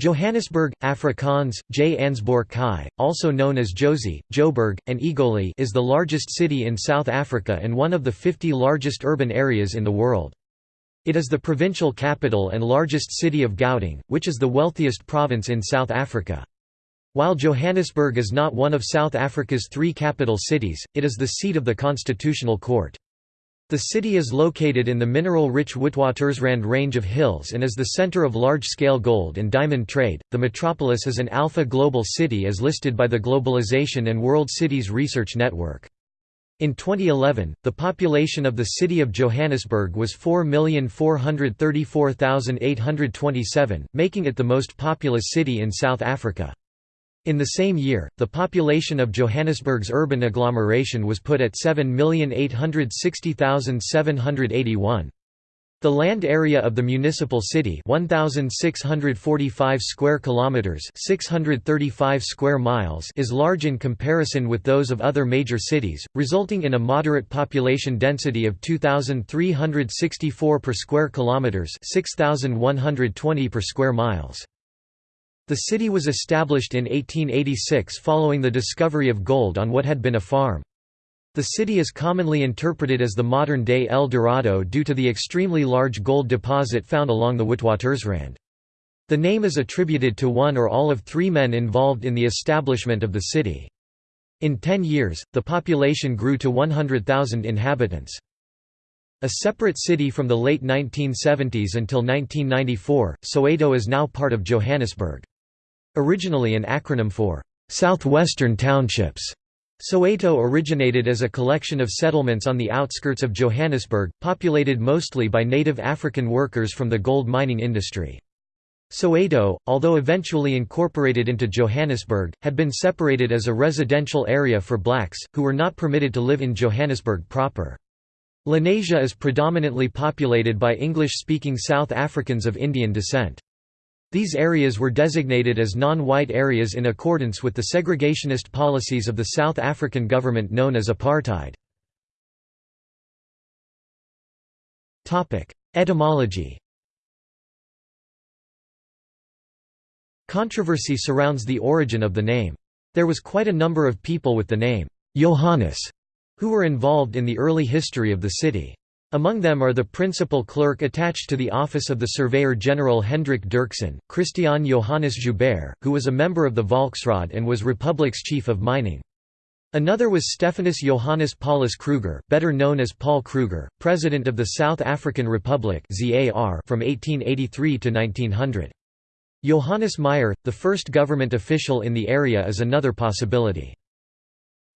Johannesburg, Afrikaans, J. Ansborg Kai, also known as Jozi, Joburg, and Egoli is the largest city in South Africa and one of the 50 largest urban areas in the world. It is the provincial capital and largest city of Gauteng, which is the wealthiest province in South Africa. While Johannesburg is not one of South Africa's three capital cities, it is the seat of the Constitutional Court. The city is located in the mineral-rich Witwatersrand range of hills and is the center of large-scale gold and diamond trade. The metropolis is an alpha global city as listed by the Globalization and World Cities Research Network. In 2011, the population of the city of Johannesburg was 4,434,827, making it the most populous city in South Africa. In the same year, the population of Johannesburg's urban agglomeration was put at 7,860,781. The land area of the municipal city 1645 square kilometers 635 square miles is large in comparison with those of other major cities resulting in a moderate population density of 2364 per square kilometers 6120 per square miles the city was established in 1886 following the discovery of gold on what had been a farm. The city is commonly interpreted as the modern-day El Dorado due to the extremely large gold deposit found along the Witwatersrand. The name is attributed to one or all of three men involved in the establishment of the city. In ten years, the population grew to 100,000 inhabitants. A separate city from the late 1970s until 1994, Soweto is now part of Johannesburg. Originally an acronym for Southwestern Townships, Soweto originated as a collection of settlements on the outskirts of Johannesburg, populated mostly by native African workers from the gold mining industry. Soweto, although eventually incorporated into Johannesburg, had been separated as a residential area for blacks, who were not permitted to live in Johannesburg proper. Lenasia is predominantly populated by English-speaking South Africans of Indian descent. These areas were designated as non-white areas in accordance with the segregationist policies of the South African government known as apartheid. Etymology Controversy surrounds the origin of the name. There was quite a number of people with the name Johannes who were involved in the early history of the city. Among them are the principal clerk attached to the office of the Surveyor General Hendrik Dirksen, Christian Johannes Joubert, who was a member of the Volksraad and was Republic's chief of mining. Another was Stephanus Johannes Paulus Kruger better known as Paul Kruger, president of the South African Republic from 1883 to 1900. Johannes Meyer, the first government official in the area is another possibility.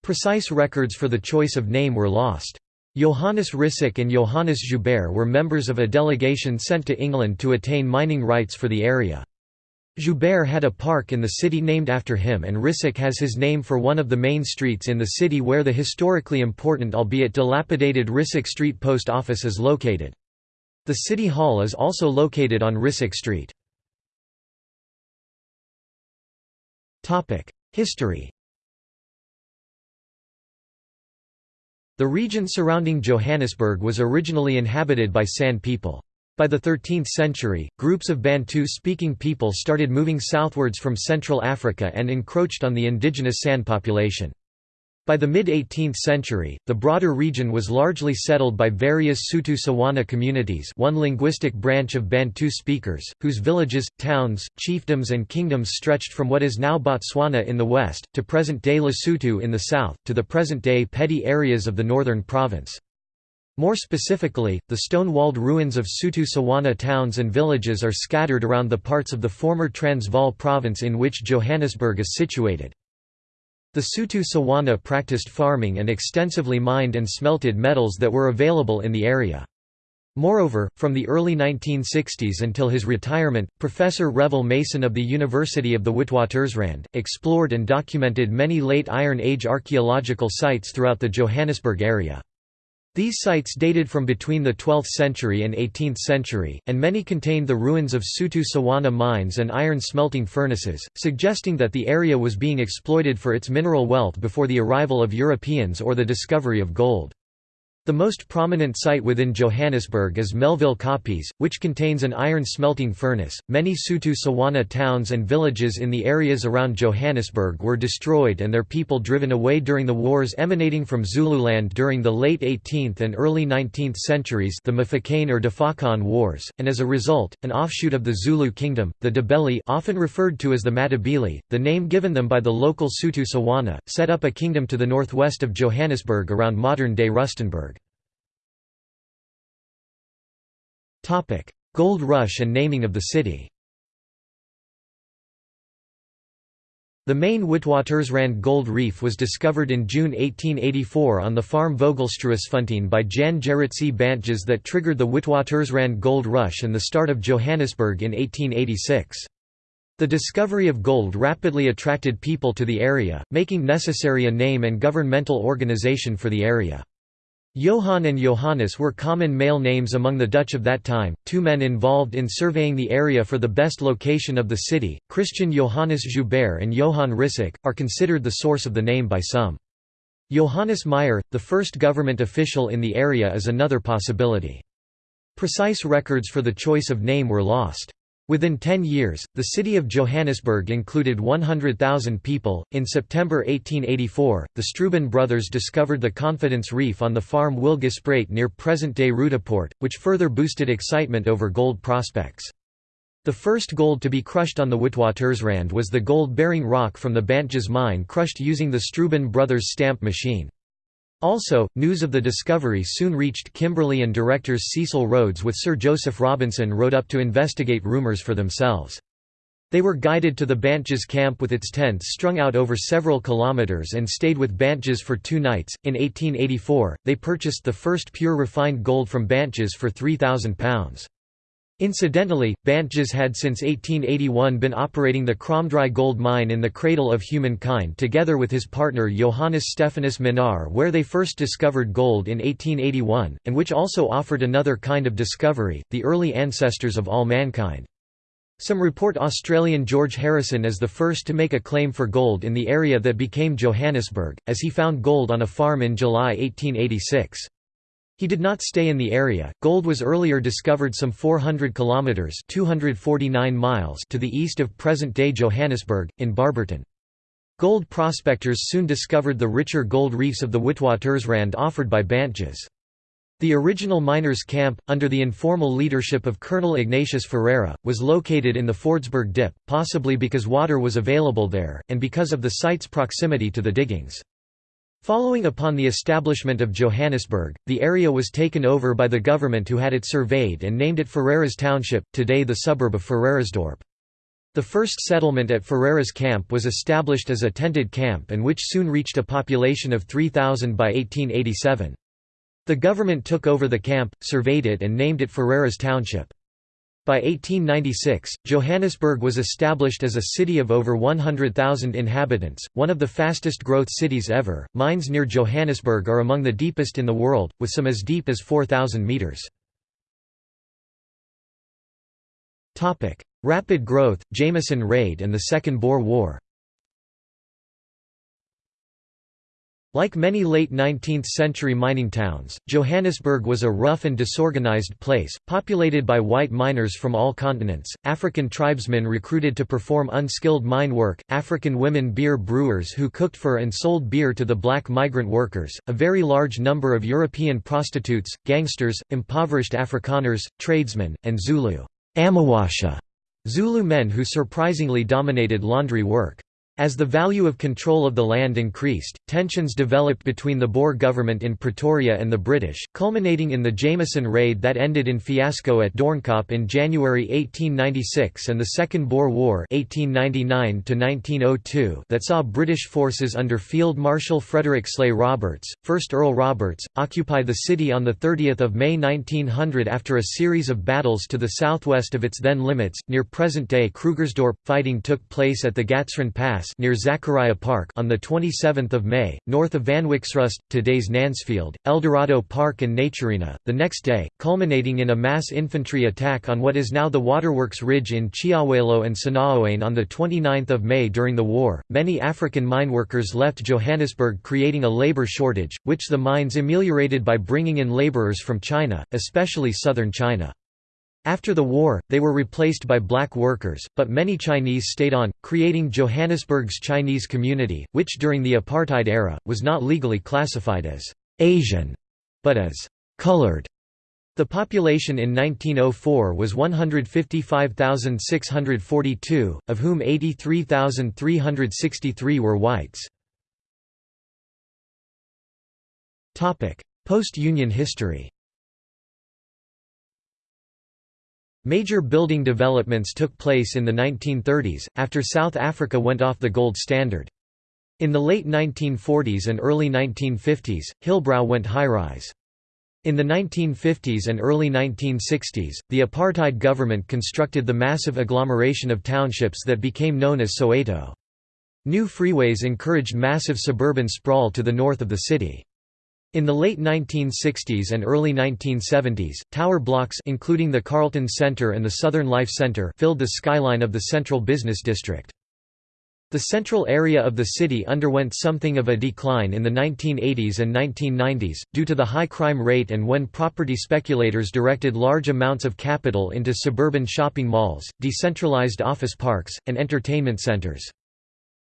Precise records for the choice of name were lost. Johannes Rissik and Johannes Joubert were members of a delegation sent to England to attain mining rights for the area. Joubert had a park in the city named after him and Rissik has his name for one of the main streets in the city where the historically important albeit dilapidated Rissik Street post office is located. The city hall is also located on Rissik Street. History The region surrounding Johannesburg was originally inhabited by San people. By the 13th century, groups of Bantu-speaking people started moving southwards from Central Africa and encroached on the indigenous San population. By the mid-18th century, the broader region was largely settled by various Sotho-Tswana communities one linguistic branch of Bantu speakers, whose villages, towns, chiefdoms and kingdoms stretched from what is now Botswana in the west, to present-day Lesotho in the south, to the present-day Pedi areas of the northern province. More specifically, the stone-walled ruins of Sotho-Tswana towns and villages are scattered around the parts of the former Transvaal province in which Johannesburg is situated. The Sotho Tswana practiced farming and extensively mined and smelted metals that were available in the area. Moreover, from the early 1960s until his retirement, Professor Revil Mason of the University of the Witwatersrand, explored and documented many late Iron Age archaeological sites throughout the Johannesburg area. These sites dated from between the 12th century and 18th century, and many contained the ruins of Sotho-Tswana mines and iron smelting furnaces, suggesting that the area was being exploited for its mineral wealth before the arrival of Europeans or the discovery of gold. The most prominent site within Johannesburg is Melville Koppies, which contains an iron smelting furnace. Many Sotho Tswana towns and villages in the areas around Johannesburg were destroyed and their people driven away during the wars emanating from Zululand during the late 18th and early 19th centuries, the Mfecane or Difaqane Wars, and as a result, an offshoot of the Zulu kingdom, the Ndebele, often referred to as the Matabele, the name given them by the local Sotho Tswana, set up a kingdom to the northwest of Johannesburg around modern-day Rustenburg. Gold Rush and naming of the city The main Witwatersrand gold reef was discovered in June 1884 on the farm Vogelstruisfontein by Jan Gerritse Bantjes that triggered the Witwatersrand gold rush and the start of Johannesburg in 1886. The discovery of gold rapidly attracted people to the area, making necessary a name and governmental organization for the area. Johan and Johannes were common male names among the Dutch of that time, two men involved in surveying the area for the best location of the city, Christian Johannes Joubert and Johann Rissik, are considered the source of the name by some. Johannes Meyer, the first government official in the area is another possibility. Precise records for the choice of name were lost. Within 10 years, the city of Johannesburg included 100,000 people. In September 1884, the Struben brothers discovered the Confidence Reef on the farm Wilgespruit near present day Roodepoort, which further boosted excitement over gold prospects. The first gold to be crushed on the Witwatersrand was the gold bearing rock from the Bantjes mine crushed using the Struben brothers stamp machine. Also, news of the discovery soon reached Kimberley and directors Cecil Rhodes with Sir Joseph Robinson rode up to investigate rumours for themselves. They were guided to the Bantjes camp with its tents strung out over several kilometres and stayed with Bantjes for two nights. In 1884, they purchased the first pure refined gold from Bantjes for £3,000. Incidentally, Bantjes had since 1881 been operating the Kromdraai gold mine in the cradle of humankind together with his partner Johannes Stephanus Minnaar where they first discovered gold in 1881, and which also offered another kind of discovery, the early ancestors of all mankind. Some report Australian George Harrison as the first to make a claim for gold in the area that became Johannesburg, as he found gold on a farm in July 1886. He did not stay in the area. Gold was earlier discovered some 400 kilometers (249 miles) to the east of present-day Johannesburg in Barberton. Gold prospectors soon discovered the richer gold reefs of the Witwatersrand offered by Bantjes. The original miners' camp, under the informal leadership of Colonel Ignatius Ferreira, was located in the Fordsburg Dip, possibly because water was available there, and because of the site's proximity to the diggings. Following upon the establishment of Johannesburg, the area was taken over by the government who had it surveyed and named it Ferreira's Township, today the suburb of Ferreirasdorp. The first settlement at Ferreira's camp was established as a tented camp and which soon reached a population of 3,000 by 1887. The government took over the camp, surveyed it and named it Ferreira's Township. By 1896, Johannesburg was established as a city of over 100,000 inhabitants, one of the fastest growth cities ever. Mines near Johannesburg are among the deepest in the world, with some as deep as 4,000 meters. Topic: Rapid growth, Jameson Raid and the Second Boer War. Like many late 19th-century mining towns, Johannesburg was a rough and disorganized place, populated by white miners from all continents, African tribesmen recruited to perform unskilled mine work, African women beer brewers who cooked for and sold beer to the black migrant workers, a very large number of European prostitutes, gangsters, impoverished Afrikaners, tradesmen, and Zulu Amawasha Zulu men who surprisingly dominated laundry work. As the value of control of the land increased, tensions developed between the Boer government in Pretoria and the British, culminating in the Jameson Raid that ended in fiasco at Doornkop in January 1896 and the Second Boer War 1899 that saw British forces under Field Marshal Frederick Sleigh Roberts, 1st Earl Roberts, occupy the city on 30 May 1900 after a series of battles to the southwest of its then limits, near present-day Krugersdorp. Fighting took place at the Gatsrand Pass near Zakariyya Park on the 27th of May, north of Vanwyksrust, today's Nancefield, Eldorado Park and Naturena. The next day, culminating in a mass infantry attack on what is now the Waterworks Ridge in Chiawelo and Senaoane on the 29th of May during the war, many African mineworkers left Johannesburg creating a labor shortage, which the mines ameliorated by bringing in laborers from China, especially southern China. After the war, they were replaced by black workers, but many Chinese stayed on, creating Johannesburg's Chinese community, which during the apartheid era, was not legally classified as «Asian», but as «colored». The population in 1904 was 155,642, of whom 83,363 were whites. Post-Union history Major building developments took place in the 1930s, after South Africa went off the gold standard. In the late 1940s and early 1950s, Hillbrow went high-rise. In the 1950s and early 1960s, the apartheid government constructed the massive agglomeration of townships that became known as Soweto. New freeways encouraged massive suburban sprawl to the north of the city. In the late 1960s and early 1970s, tower blocks including the Carlton Center and the Southern Life Center filled the skyline of the central business district. The central area of the city underwent something of a decline in the 1980s and 1990s, due to the high crime rate and when property speculators directed large amounts of capital into suburban shopping malls, decentralized office parks, and entertainment centers.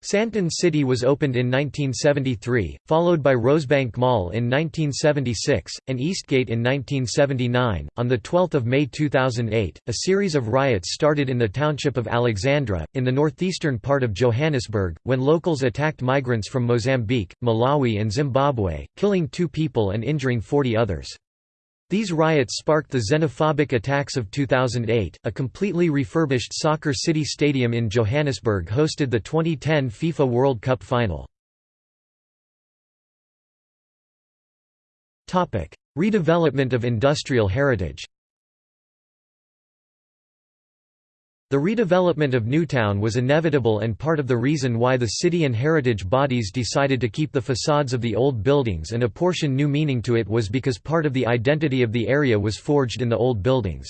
Sandton City was opened in 1973, followed by Rosebank Mall in 1976, and Eastgate in 1979. On 12 May 2008, a series of riots started in the township of Alexandra, in the northeastern part of Johannesburg, when locals attacked migrants from Mozambique, Malawi, and Zimbabwe, killing two people and injuring 40 others. These riots sparked the xenophobic attacks of 2008. A completely refurbished Soccer City Stadium in Johannesburg hosted the 2010 FIFA World Cup final. Topic: Redevelopment of industrial heritage. The redevelopment of Newtown was inevitable and part of the reason why the city and heritage bodies decided to keep the facades of the old buildings and apportion new meaning to it was because part of the identity of the area was forged in the old buildings.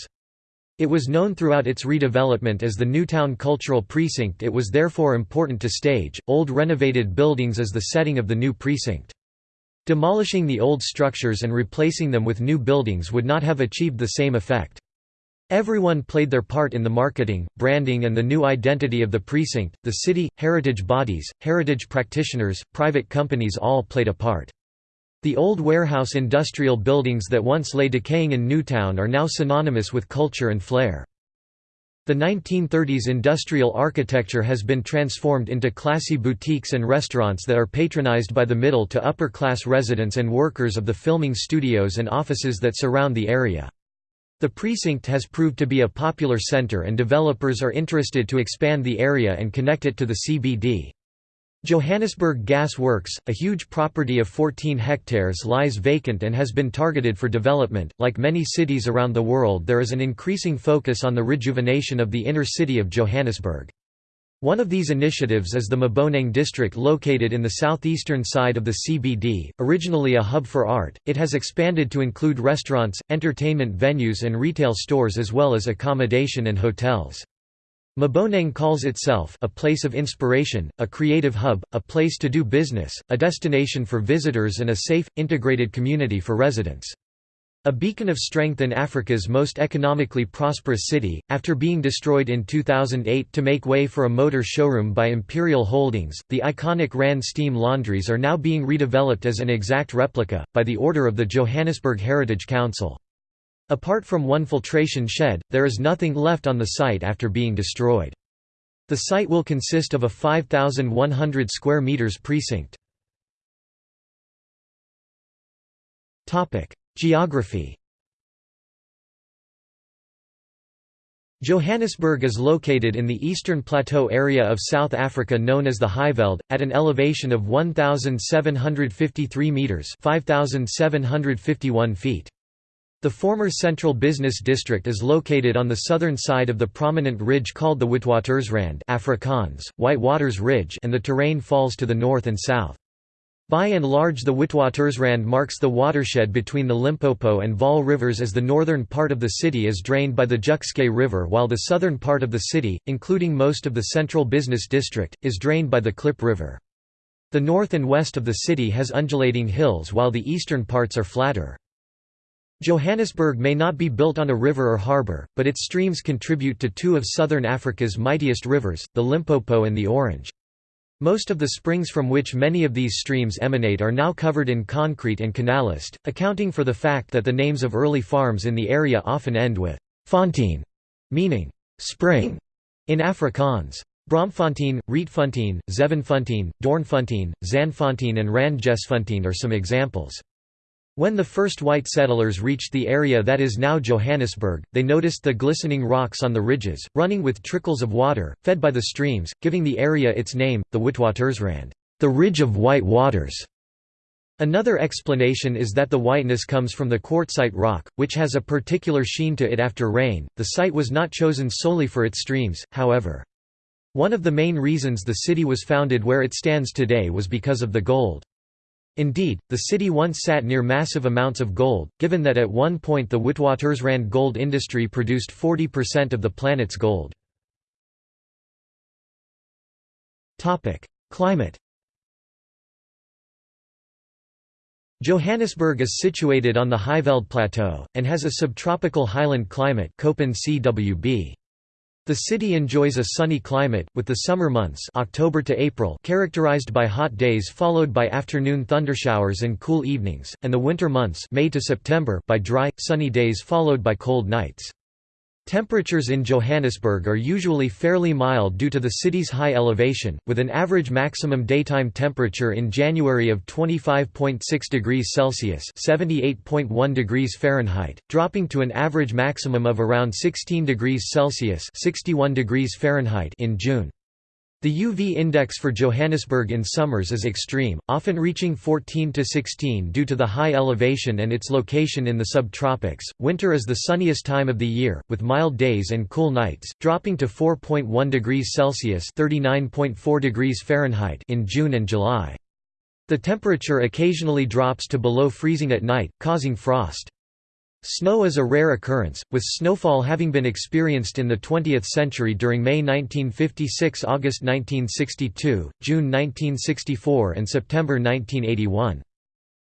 It was known throughout its redevelopment as the Newtown Cultural Precinct it was therefore important to stage, old renovated buildings as the setting of the new precinct. Demolishing the old structures and replacing them with new buildings would not have achieved the same effect. Everyone played their part in the marketing, branding and the new identity of the precinct, the city, heritage bodies, heritage practitioners, private companies all played a part. The old warehouse industrial buildings that once lay decaying in Newtown are now synonymous with culture and flair. The 1930s industrial architecture has been transformed into classy boutiques and restaurants that are patronized by the middle to upper class residents and workers of the filming studios and offices that surround the area. The precinct has proved to be a popular center and developers are interested to expand the area and connect it to the CBD. Johannesburg Gas Works, a huge property of 14 hectares lies vacant and has been targeted for development. Like many cities around the world there is an increasing focus on the rejuvenation of the inner city of Johannesburg. One of these initiatives is the Maboneng district located in the southeastern side of the CBD, originally a hub for art, it has expanded to include restaurants, entertainment venues and retail stores as well as accommodation and hotels. Maboneng calls itself a place of inspiration, a creative hub, a place to do business, a destination for visitors and a safe, integrated community for residents. A beacon of strength in Africa's most economically prosperous city, after being destroyed in 2008 to make way for a motor showroom by Imperial Holdings, the iconic Rand steam laundries are now being redeveloped as an exact replica, by the order of the Johannesburg Heritage Council. Apart from one filtration shed, there is nothing left on the site after being destroyed. The site will consist of a 5,100 square meters precinct. Geography Johannesburg is located in the eastern plateau area of South Africa known as the Highveld, at an elevation of 1,753 metres 5,751 feet. The former Central Business District is located on the southern side of the prominent ridge called the Witwatersrand Afrikaans, White Waters Ridge and the terrain falls to the north and south. By and large the Witwatersrand marks the watershed between the Limpopo and Vaal rivers as the northern part of the city is drained by the Jukskei River while the southern part of the city, including most of the Central Business District, is drained by the Klip River. The north and west of the city has undulating hills while the eastern parts are flatter. Johannesburg may not be built on a river or harbour, but its streams contribute to two of southern Africa's mightiest rivers, the Limpopo and the Orange. Most of the springs from which many of these streams emanate are now covered in concrete and canalist, accounting for the fact that the names of early farms in the area often end with «fontein», meaning «spring» in Afrikaans. Braamfontein, Rietfontein, Zevenfontein, Doornfontein, Zandfontein and Randjesfontein are some examples. When the first white settlers reached the area that is now Johannesburg, they noticed the glistening rocks on the ridges, running with trickles of water, fed by the streams, giving the area its name, the Witwatersrand, the Ridge of White Waters. Another explanation is that the whiteness comes from the quartzite rock, which has a particular sheen to it after rain. The site was not chosen solely for its streams, however. One of the main reasons the city was founded where it stands today was because of the gold. Indeed, the city once sat near massive amounts of gold, given that at one point the Witwatersrand gold industry produced 40% of the planet's gold. Climate Johannesburg is situated on the Highveld Plateau, and has a subtropical highland climate Köppen CWB. The city enjoys a sunny climate, with the summer months October to April characterized by hot days followed by afternoon thundershowers and cool evenings, and the winter months May to September by dry, sunny days followed by cold nights. Temperatures in Johannesburg are usually fairly mild due to the city's high elevation, with an average maximum daytime temperature in January of 25.6 degrees Celsius (78.1 degrees Fahrenheit), dropping to an average maximum of around 16 degrees Celsius (61 degrees Fahrenheit) in June. The UV index for Johannesburg in summers is extreme, often reaching 14 to 16 due to the high elevation and its location in the subtropics. Winter is the sunniest time of the year, with mild days and cool nights, dropping to 4.1 degrees Celsius (39.4 degrees Fahrenheit) in June and July. The temperature occasionally drops to below freezing at night, causing frost. Snow is a rare occurrence, with snowfall having been experienced in the 20th century during May 1956 August 1962, June 1964 and September 1981.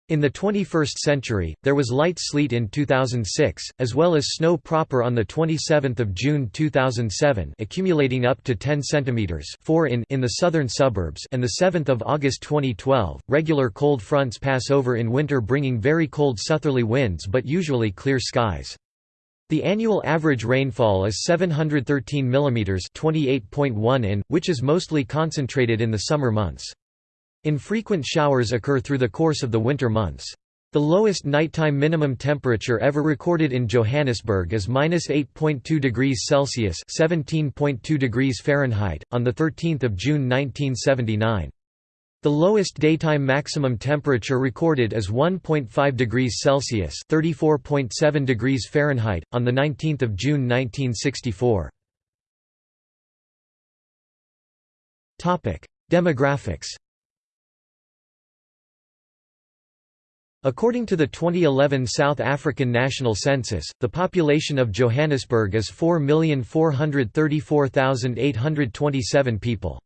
In the 21st century, there was light sleet in 2006, as well as snow proper on 27 June 2007 accumulating up to 10 cm 4 in, in the southern suburbs and 7 August 2012. Regular cold fronts pass over in winter bringing very cold southerly winds but usually clear skies. The annual average rainfall is 713 mm 28.1 in, which is mostly concentrated in the summer months. Infrequent showers occur through the course of the winter months. The lowest nighttime minimum temperature ever recorded in Johannesburg is -8.2 degrees Celsius (17.2 degrees Fahrenheit) on the 13th of June 1979. The lowest daytime maximum temperature recorded is 1.5 degrees Celsius (34.7 degrees Fahrenheit) on the 19th of June 1964. Topic: Demographics. According to the 2011 South African National Census, the population of Johannesburg is 4,434,827 people.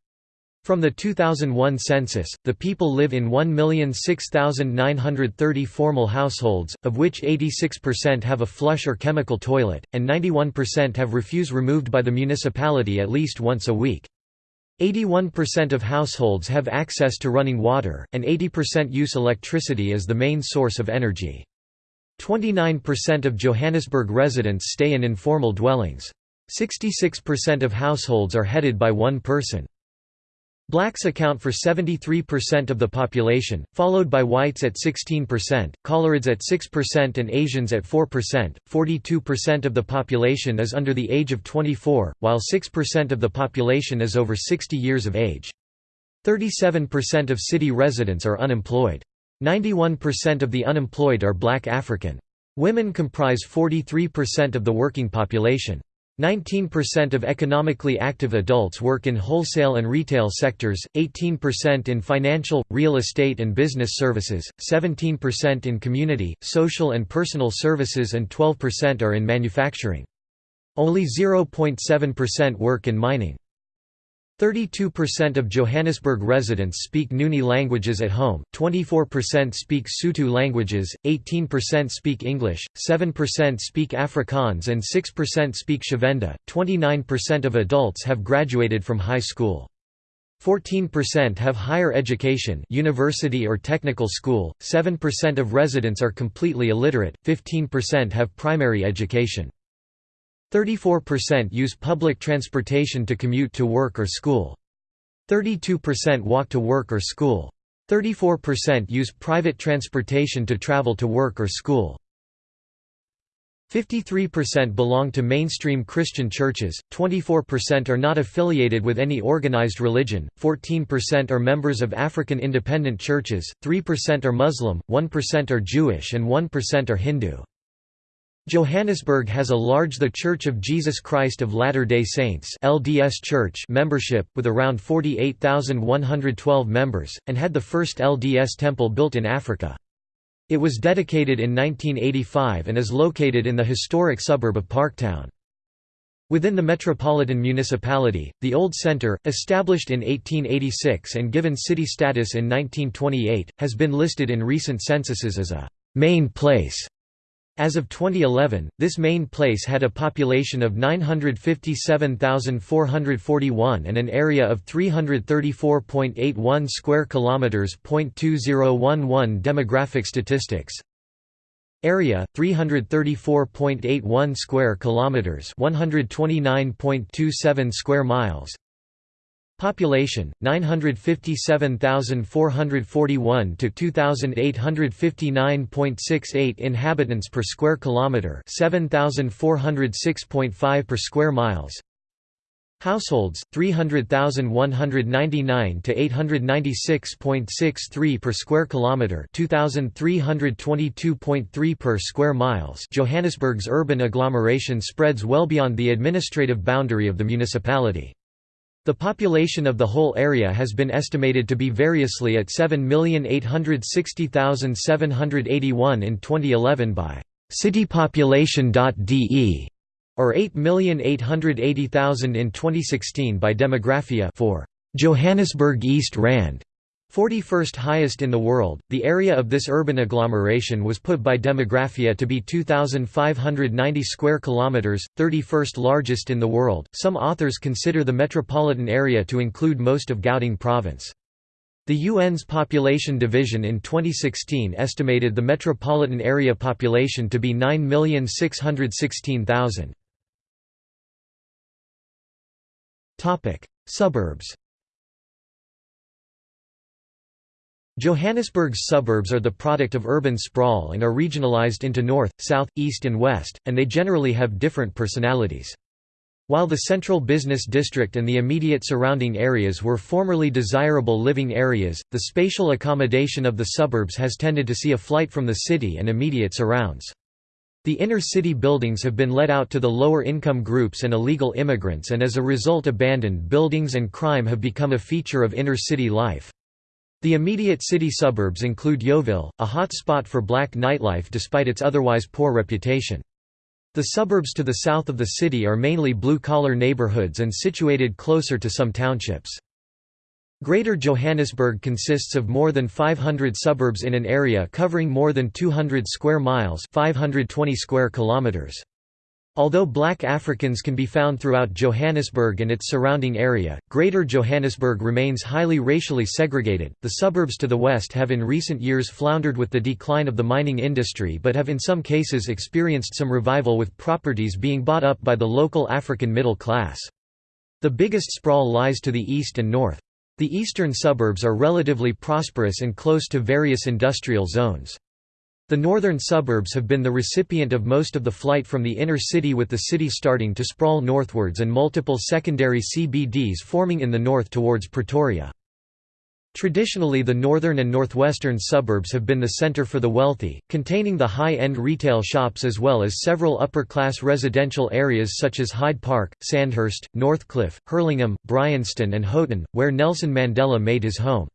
From the 2001 census, the people live in 1,006,930 formal households, of which 86% have a flush or chemical toilet, and 91% have refuse removed by the municipality at least once a week. 81% of households have access to running water, and 80% use electricity as the main source of energy. 29% of Johannesburg residents stay in informal dwellings. 66% of households are headed by one person. Blacks account for 73% of the population, followed by whites at 16%, colorids at 6% and Asians at 4%. 42% of the population is under the age of 24, while 6% of the population is over 60 years of age. 37% of city residents are unemployed. 91% of the unemployed are black African. Women comprise 43% of the working population. 19% of economically active adults work in wholesale and retail sectors, 18% in financial, real estate and business services, 17% in community, social and personal services and 12% are in manufacturing. Only 0.7% work in mining. 32% of Johannesburg residents speak Nguni languages at home, 24% speak Sotho languages, 18% speak English, 7% speak Afrikaans and 6% speak Tshivenda. 29% of adults have graduated from high school. 14% have higher education university or technical school, 7% of residents are completely illiterate, 15% have primary education. 34% use public transportation to commute to work or school. 32% walk to work or school. 34% use private transportation to travel to work or school. 53% belong to mainstream Christian churches, 24% are not affiliated with any organized religion, 14% are members of African independent churches, 3% are Muslim, 1% are Jewish and 1% are Hindu. Johannesburg has a large The Church of Jesus Christ of Latter-day Saints LDS Church membership, with around 48,112 members, and had the first LDS temple built in Africa. It was dedicated in 1985 and is located in the historic suburb of Parktown. Within the metropolitan municipality, the Old Centre, established in 1886 and given city status in 1928, has been listed in recent censuses as a «main place» As of 2011, this main place had a population of 957,441 and an area of 334.81 square kilometers. 0.2011 demographic statistics. Area 334.81 square kilometers, 129.27 square miles. Population 957,441 to 2859.68 inhabitants per square kilometer, 7406.5 per square miles. Households 300,199 to 896.63 per square kilometer, 2322.3 per square miles. Johannesburg's urban agglomeration spreads well beyond the administrative boundary of the municipality. The population of the whole area has been estimated to be variously at 7,860,781 in 2011 by citypopulation.de or 8,880,000 in 2016 by Demographia for Johannesburg East Rand. 41st highest in the world, the area of this urban agglomeration was put by Demographia to be 2590 square kilometers, 31st largest in the world. Some authors consider the metropolitan area to include most of Gauteng province. The UN's population division in 2016 estimated the metropolitan area population to be 9,616,000. Topic: Suburbs Johannesburg's suburbs are the product of urban sprawl and are regionalized into north, south, east and west, and they generally have different personalities. While the central business district and the immediate surrounding areas were formerly desirable living areas, the spatial accommodation of the suburbs has tended to see a flight from the city and immediate surrounds. The inner city buildings have been let out to the lower income groups and illegal immigrants and as a result abandoned buildings and crime have become a feature of inner city life. The immediate city suburbs include Yeoville, a hot spot for black nightlife despite its otherwise poor reputation. The suburbs to the south of the city are mainly blue-collar neighborhoods and situated closer to some townships. Greater Johannesburg consists of more than 500 suburbs in an area covering more than 200 square miles 520 square kilometers. Although black Africans can be found throughout Johannesburg and its surrounding area, Greater Johannesburg remains highly racially segregated. The suburbs to the west have in recent years floundered with the decline of the mining industry but have in some cases experienced some revival with properties being bought up by the local African middle class. The biggest sprawl lies to the east and north. The eastern suburbs are relatively prosperous and close to various industrial zones. The northern suburbs have been the recipient of most of the flight from the inner city with the city starting to sprawl northwards and multiple secondary CBDs forming in the north towards Pretoria. Traditionally the northern and northwestern suburbs have been the centre for the wealthy, containing the high-end retail shops as well as several upper-class residential areas such as Hyde Park, Sandhurst, Northcliffe, Hurlingham, Bryanston and Houghton, where Nelson Mandela made his home.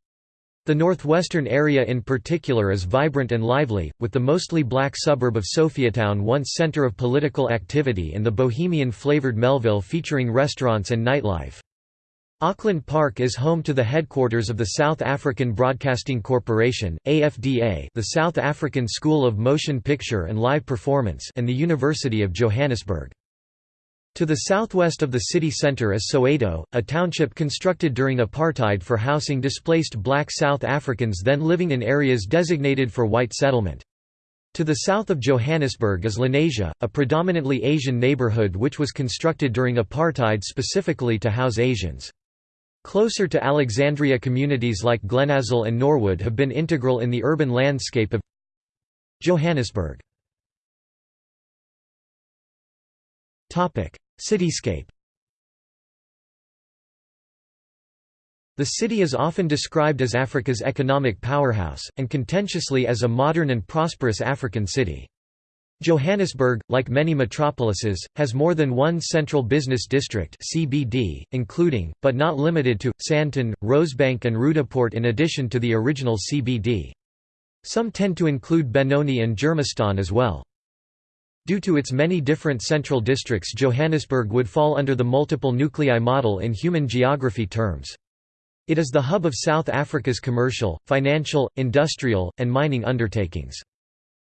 The northwestern area in particular is vibrant and lively, with the mostly black suburb of Sophiatown once centre of political activity and the bohemian-flavoured Melville featuring restaurants and nightlife. Auckland Park is home to the headquarters of the South African Broadcasting Corporation AFDA, the South African School of Motion Picture and Live Performance and the University of Johannesburg. To the southwest of the city centre is Soweto, a township constructed during apartheid for housing displaced black South Africans then living in areas designated for white settlement. To the south of Johannesburg is Lenasia, a predominantly Asian neighbourhood which was constructed during apartheid specifically to house Asians. Closer to Alexandra communities like Glenazel and Norwood have been integral in the urban landscape of Johannesburg. Cityscape The city is often described as Africa's economic powerhouse, and contentiously as a modern and prosperous African city. Johannesburg, like many metropolises, has more than one central business district CBD, including, but not limited to, Sandton, Rosebank and Roodepoort in addition to the original CBD. Some tend to include Benoni and Germiston as well. Due to its many different central districts Johannesburg would fall under the multiple nuclei model in human geography terms. It is the hub of South Africa's commercial, financial, industrial, and mining undertakings.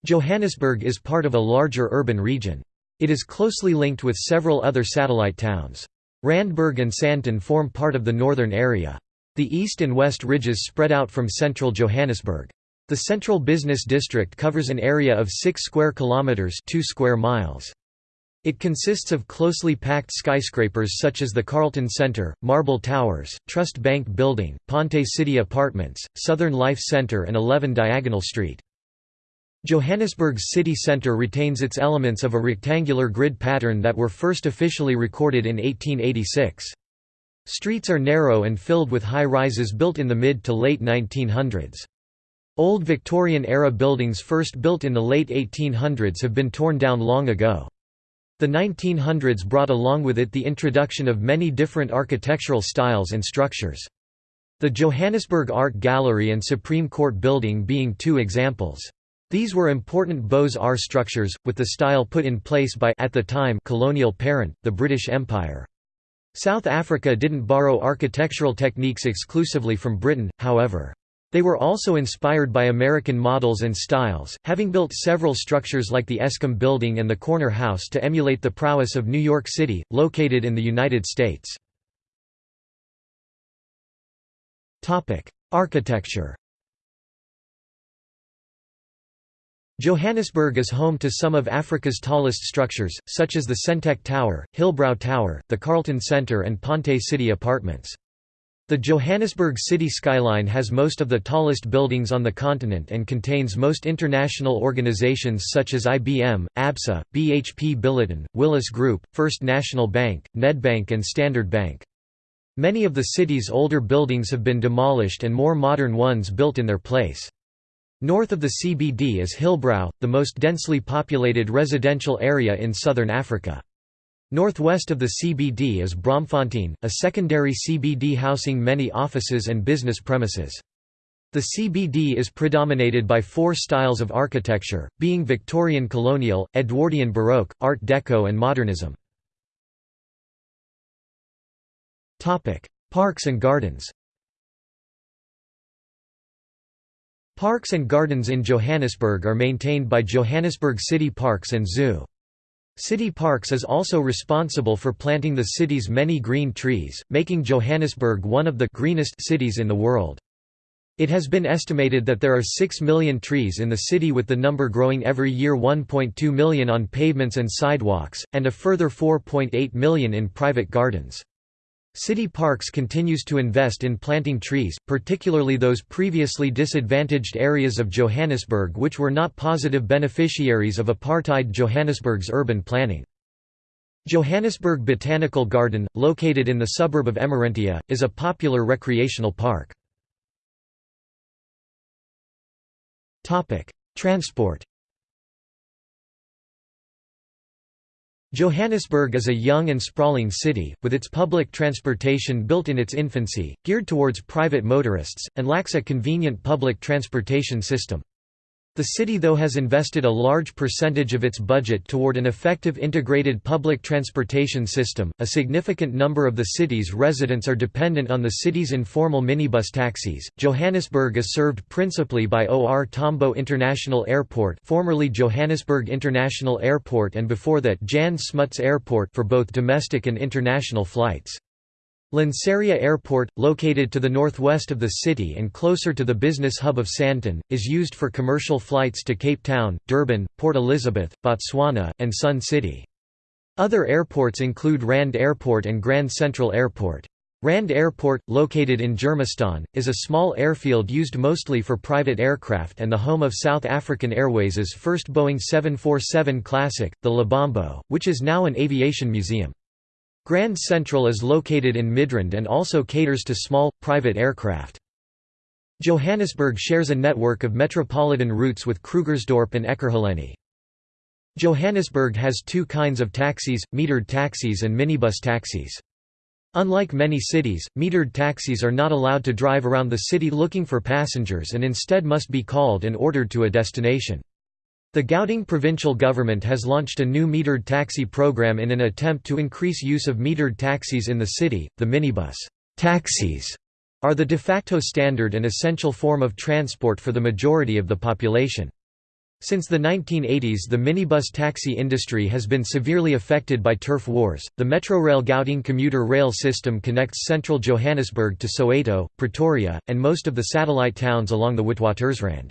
Johannesburg is part of a larger urban region. It is closely linked with several other satellite towns. Randburg and Sandton form part of the northern area. The east and west ridges spread out from central Johannesburg. The central business district covers an area of 6 square kilometers, 2 square miles. It consists of closely packed skyscrapers such as the Carlton Centre, Marble Towers, Trust Bank Building, Ponte City Apartments, Southern Life Centre and 11 Diagonal Street. Johannesburg's city centre retains its elements of a rectangular grid pattern that were first officially recorded in 1886. Streets are narrow and filled with high-rises built in the mid to late 1900s. Old Victorian-era buildings first built in the late 1800s have been torn down long ago. The 1900s brought along with it the introduction of many different architectural styles and structures. The Johannesburg Art Gallery and Supreme Court Building being two examples. These were important Beaux-Arts structures, with the style put in place by at the time colonial parent, the British Empire. South Africa didn't borrow architectural techniques exclusively from Britain, however. They were also inspired by American models and styles, having built several structures like the Eskom Building and the Corner House to emulate the prowess of New York City, located in the United States. Architecture Johannesburg is home to some of Africa's tallest structures, such as the Sentech Tower, Hillbrow Tower, the Carlton Centre and Ponte City Apartments. The Johannesburg city skyline has most of the tallest buildings on the continent and contains most international organizations such as IBM, ABSA, BHP Billiton, Willis Group, First National Bank, Nedbank and Standard Bank. Many of the city's older buildings have been demolished and more modern ones built in their place. North of the CBD is Hillbrow, the most densely populated residential area in southern Africa. Northwest of the CBD is Braamfontein, a secondary CBD housing many offices and business premises. The CBD is predominated by four styles of architecture, being Victorian colonial, Edwardian Baroque, Art Deco and Modernism. Parks and gardens Parks and gardens in Johannesburg are maintained by Johannesburg City Parks and Zoo. City Parks is also responsible for planting the city's many green trees, making Johannesburg one of the greenest cities in the world. It has been estimated that there are 6 million trees in the city with the number growing every year 1.2 million on pavements and sidewalks, and a further 4.8 million in private gardens. City Parks continues to invest in planting trees, particularly those previously disadvantaged areas of Johannesburg which were not positive beneficiaries of apartheid Johannesburg's urban planning. Johannesburg Botanical Garden, located in the suburb of Emmarentia, is a popular recreational park. Transport Johannesburg is a young and sprawling city, with its public transportation built in its infancy, geared towards private motorists, and lacks a convenient public transportation system. The city though has invested a large percentage of its budget toward an effective integrated public transportation system. A significant number of the city's residents are dependent on the city's informal minibus taxis. Johannesburg is served principally by OR Tambo International Airport, formerly Johannesburg International Airport and before that Jan Smuts Airport for both domestic and international flights. Lanseria Airport, located to the northwest of the city and closer to the business hub of Sandton, is used for commercial flights to Cape Town, Durban, Port Elizabeth, Botswana, and Sun City. Other airports include Rand Airport and Grand Central Airport. Rand Airport, located in Germiston, is a small airfield used mostly for private aircraft and the home of South African Airways' first Boeing 747 Classic, the Lebombo, which is now an aviation museum. Grand Central is located in Midrand and also caters to small, private aircraft. Johannesburg shares a network of metropolitan routes with Krugersdorp and Ekurhuleni. Johannesburg has two kinds of taxis, metered taxis and minibus taxis. Unlike many cities, metered taxis are not allowed to drive around the city looking for passengers and instead must be called and ordered to a destination. The Gauteng provincial government has launched a new metered taxi program in an attempt to increase use of metered taxis in the city. The minibus taxis are the de facto standard and essential form of transport for the majority of the population. Since the 1980s, the minibus taxi industry has been severely affected by turf wars. The Metrorail Gauteng commuter rail system connects central Johannesburg to Soweto, Pretoria, and most of the satellite towns along the Witwatersrand.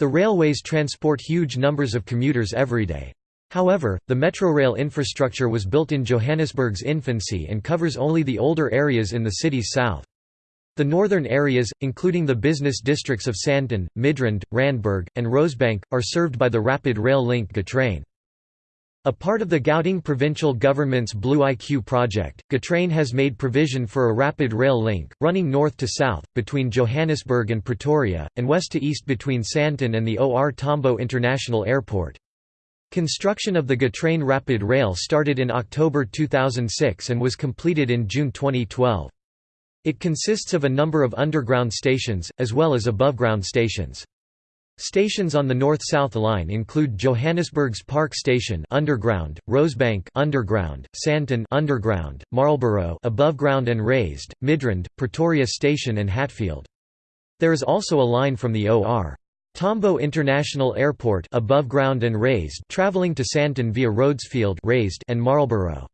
The railways transport huge numbers of commuters every day. However, the Metrorail infrastructure was built in Johannesburg's infancy and covers only the older areas in the city's south. The northern areas, including the business districts of Sandton, Midrand, Randburg, and Rosebank, are served by the rapid rail link Gautrain. A part of the Gauteng provincial government's Blue IQ project, Gautrain has made provision for a rapid rail link, running north to south, between Johannesburg and Pretoria, and west to east between Sandton and the OR Tambo International Airport. Construction of the Gautrain Rapid Rail started in October 2006 and was completed in June 2012. It consists of a number of underground stations, as well as above-ground stations. Stations on the north-south line include Johannesburg's Park Station underground, Rosebank underground, Sandton underground, Marlborough above ground and raised, Midrand, Pretoria Station and Hatfield. There is also a line from the OR. Tambo International Airport above ground and raised traveling to Sandton via Rhodesfield raised and Marlborough.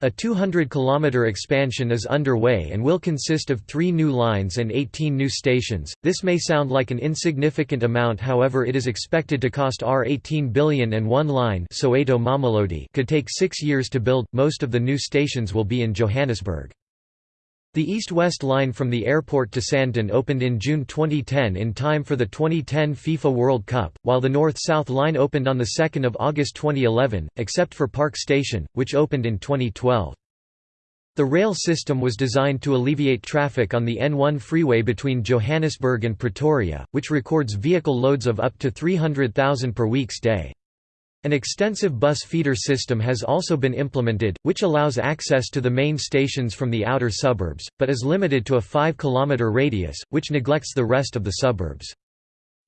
A 200-kilometer expansion is underway and will consist of three new lines and 18 new stations. This may sound like an insignificant amount however it is expected to cost R18 billion and one line Soweto Mamelodi could take six years to build, most of the new stations will be in Johannesburg. The east-west line from the airport to Sandton opened in June 2010 in time for the 2010 FIFA World Cup, while the north-south line opened on 2 August 2011, except for Park Station, which opened in 2012. The rail system was designed to alleviate traffic on the N1 freeway between Johannesburg and Pretoria, which records vehicle loads of up to 300,000 per week's day. An extensive bus feeder system has also been implemented, which allows access to the main stations from the outer suburbs, but is limited to a 5-km radius, which neglects the rest of the suburbs.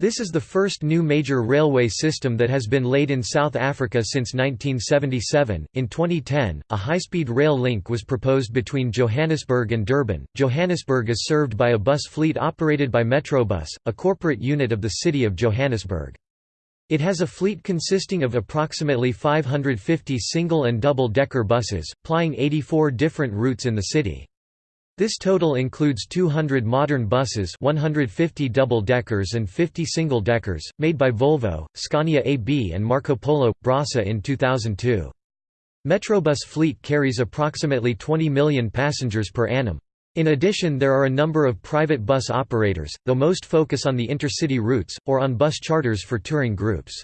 This is the first new major railway system that has been laid in South Africa since 1977. In 2010, a high-speed rail link was proposed between Johannesburg and Durban. Johannesburg is served by a bus fleet operated by Metrobus, a corporate unit of the city of Johannesburg. It has a fleet consisting of approximately 550 single and double-decker buses, plying 84 different routes in the city. This total includes 200 modern buses 150 double-deckers and 50 single-deckers, made by Volvo, Scania AB and Marco Polo, Brasa in 2002. Metrobus fleet carries approximately 20 million passengers per annum. In addition there are a number of private bus operators, though most focus on the intercity routes, or on bus charters for touring groups.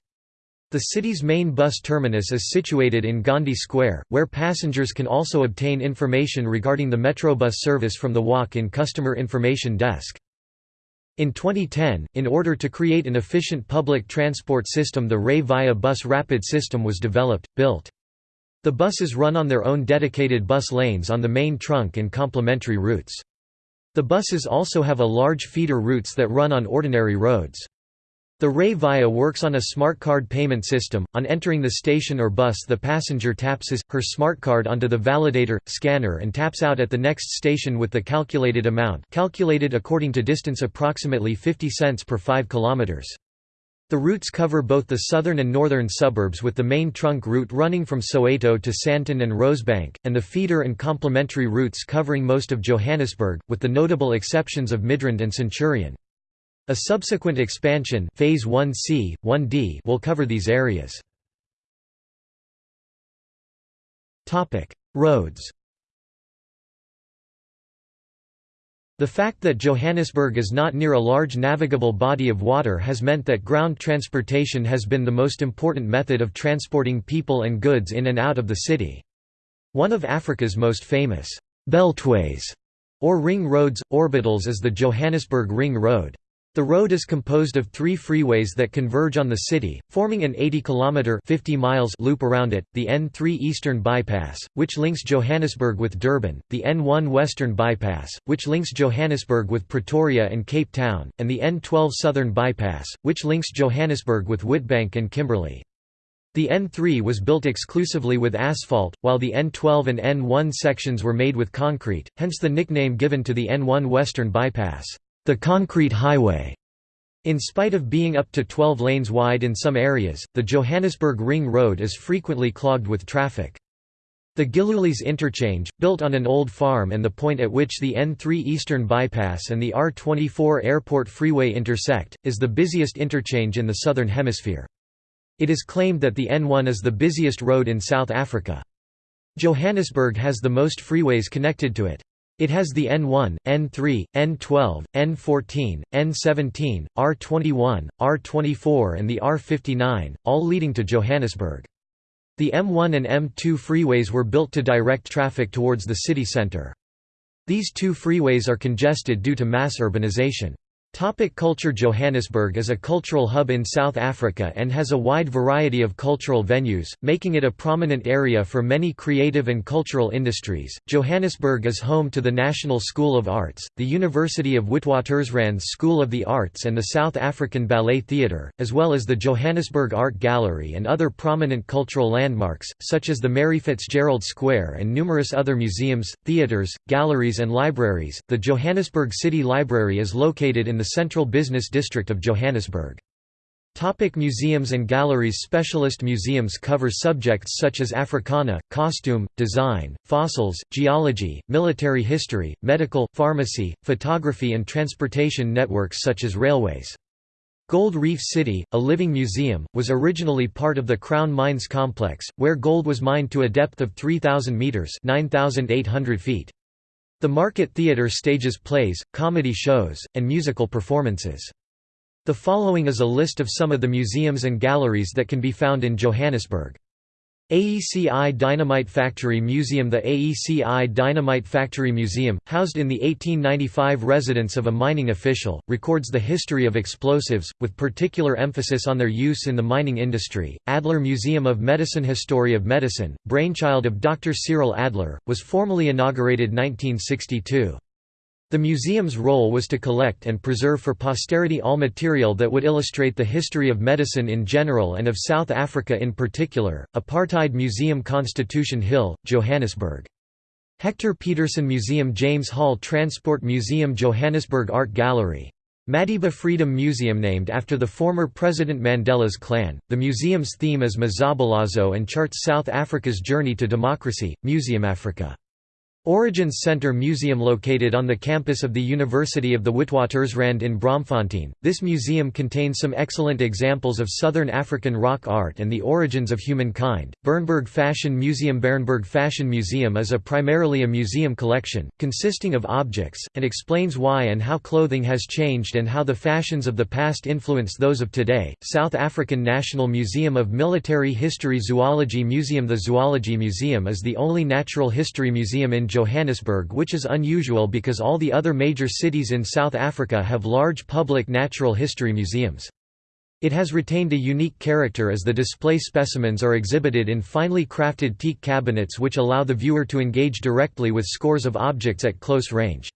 The city's main bus terminus is situated in Gandhi Square, where passengers can also obtain information regarding the Metrobus service from the walk-in customer information desk. In 2010, in order to create an efficient public transport system the Rea Vaya Bus Rapid system was developed, built. The buses run on their own dedicated bus lanes on the main trunk and complementary routes. The buses also have a large feeder routes that run on ordinary roads. The Rea Vaya works on a smart card payment system. On entering the station or bus, the passenger taps his her smart card onto the validator scanner and taps out at the next station with the calculated amount, calculated according to distance approximately 50 cents per 5 kilometers. The routes cover both the southern and northern suburbs with the main trunk route running from Soweto to Sandton and Rosebank, and the feeder and complementary routes covering most of Johannesburg, with the notable exceptions of Midrand and Centurion. A subsequent expansion phase 1C, 1D will cover these areas. Roads The fact that Johannesburg is not near a large navigable body of water has meant that ground transportation has been the most important method of transporting people and goods in and out of the city. One of Africa's most famous beltways, or ring roads, orbitals is the Johannesburg Ring Road. The road is composed of three freeways that converge on the city, forming an 80-kilometre loop around it, the N3 Eastern Bypass, which links Johannesburg with Durban, the N1 Western Bypass, which links Johannesburg with Pretoria and Cape Town, and the N12 Southern Bypass, which links Johannesburg with Witbank and Kimberley. The N3 was built exclusively with asphalt, while the N12 and N1 sections were made with concrete, hence the nickname given to the N1 Western Bypass the concrete highway. In spite of being up to 12 lanes wide in some areas, the Johannesburg Ring Road is frequently clogged with traffic. The Gillooly's interchange, built on an old farm and the point at which the N3 Eastern Bypass and the R24 Airport Freeway intersect, is the busiest interchange in the Southern Hemisphere. It is claimed that the N1 is the busiest road in South Africa. Johannesburg has the most freeways connected to it. It has the N1, N3, N12, N14, N17, R21, R24 and the R59, all leading to Johannesburg. The M1 and M2 freeways were built to direct traffic towards the city centre. These two freeways are congested due to mass urbanization. Topic culture Johannesburg is a cultural hub in South Africa and has a wide variety of cultural venues, making it a prominent area for many creative and cultural industries. Johannesburg is home to the National School of Arts, the University of Witwatersrand's School of the Arts and the South African Ballet Theatre, as well as the Johannesburg Art Gallery and other prominent cultural landmarks, such as the Mary Fitzgerald Square and numerous other museums, theatres, galleries and libraries. The Johannesburg City Library is located in the central business district of Johannesburg. Topic museums and galleries Specialist museums cover subjects such as Africana, costume, design, fossils, geology, military history, medical, pharmacy, photography and transportation networks such as railways. Gold Reef City, a living museum, was originally part of the Crown Mines complex, where gold was mined to a depth of 3,000 metres 9,800 feet. The Market Theatre stages plays, comedy shows, and musical performances. The following is a list of some of the museums and galleries that can be found in Johannesburg. AECI Dynamite Factory Museum The AECI Dynamite Factory Museum, housed in the 1895 residence of a mining official, records the history of explosives, with particular emphasis on their use in the mining industry. Adler Museum of Medicine History of Medicine, brainchild of Dr. Cyril Adler, was formally inaugurated 1962. The museum's role was to collect and preserve for posterity all material that would illustrate the history of medicine in general and of South Africa in particular. Apartheid Museum Constitution Hill, Johannesburg. Hector Pieterson Museum James Hall Transport Museum Johannesburg Art Gallery. Madiba Freedom Museum named after the former President Mandela's clan. The museum's theme is Mzabalazo and charts South Africa's journey to democracy. Museum Africa. Origins Center Museum located on the campus of the University of the Witwatersrand in Braamfontein, this museum contains some excellent examples of Southern African rock art and the origins of humankind. Bernberg Fashion Museum Bernberg Fashion Museum is a primarily a museum collection, consisting of objects, and explains why and how clothing has changed and how the fashions of the past influence those of today. South African National Museum of Military History Zoology Museum The Zoology Museum is the only natural history museum in Johannesburg which is unusual because all the other major cities in South Africa have large public natural history museums. It has retained a unique character as the display specimens are exhibited in finely crafted teak cabinets which allow the viewer to engage directly with scores of objects at close range.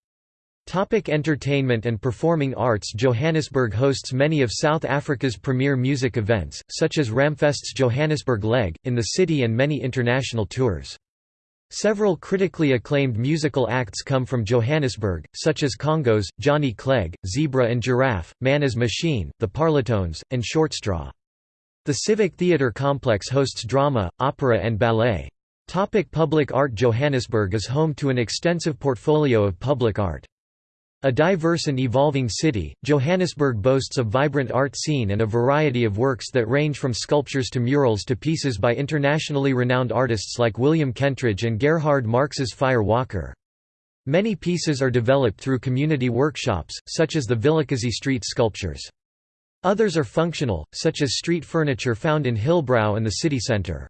Topic entertainment and performing arts Johannesburg hosts many of South Africa's premier music events, such as Ramfest's Johannesburg Leg, in the city and many international tours. Several critically acclaimed musical acts come from Johannesburg, such as Kongos, Johnny Clegg, Zebra and Giraffe, Man as Machine, The Parlotones, and Shortstraw. The Civic Theatre complex hosts drama, opera and ballet. Topic public art Johannesburg is home to an extensive portfolio of public art. A diverse and evolving city, Johannesburg boasts a vibrant art scene and a variety of works that range from sculptures to murals to pieces by internationally renowned artists like William Kentridge and Gerhard Marx's Fire Walker. Many pieces are developed through community workshops, such as the Vilakazi Street sculptures. Others are functional, such as street furniture found in Hillbrow and the city centre.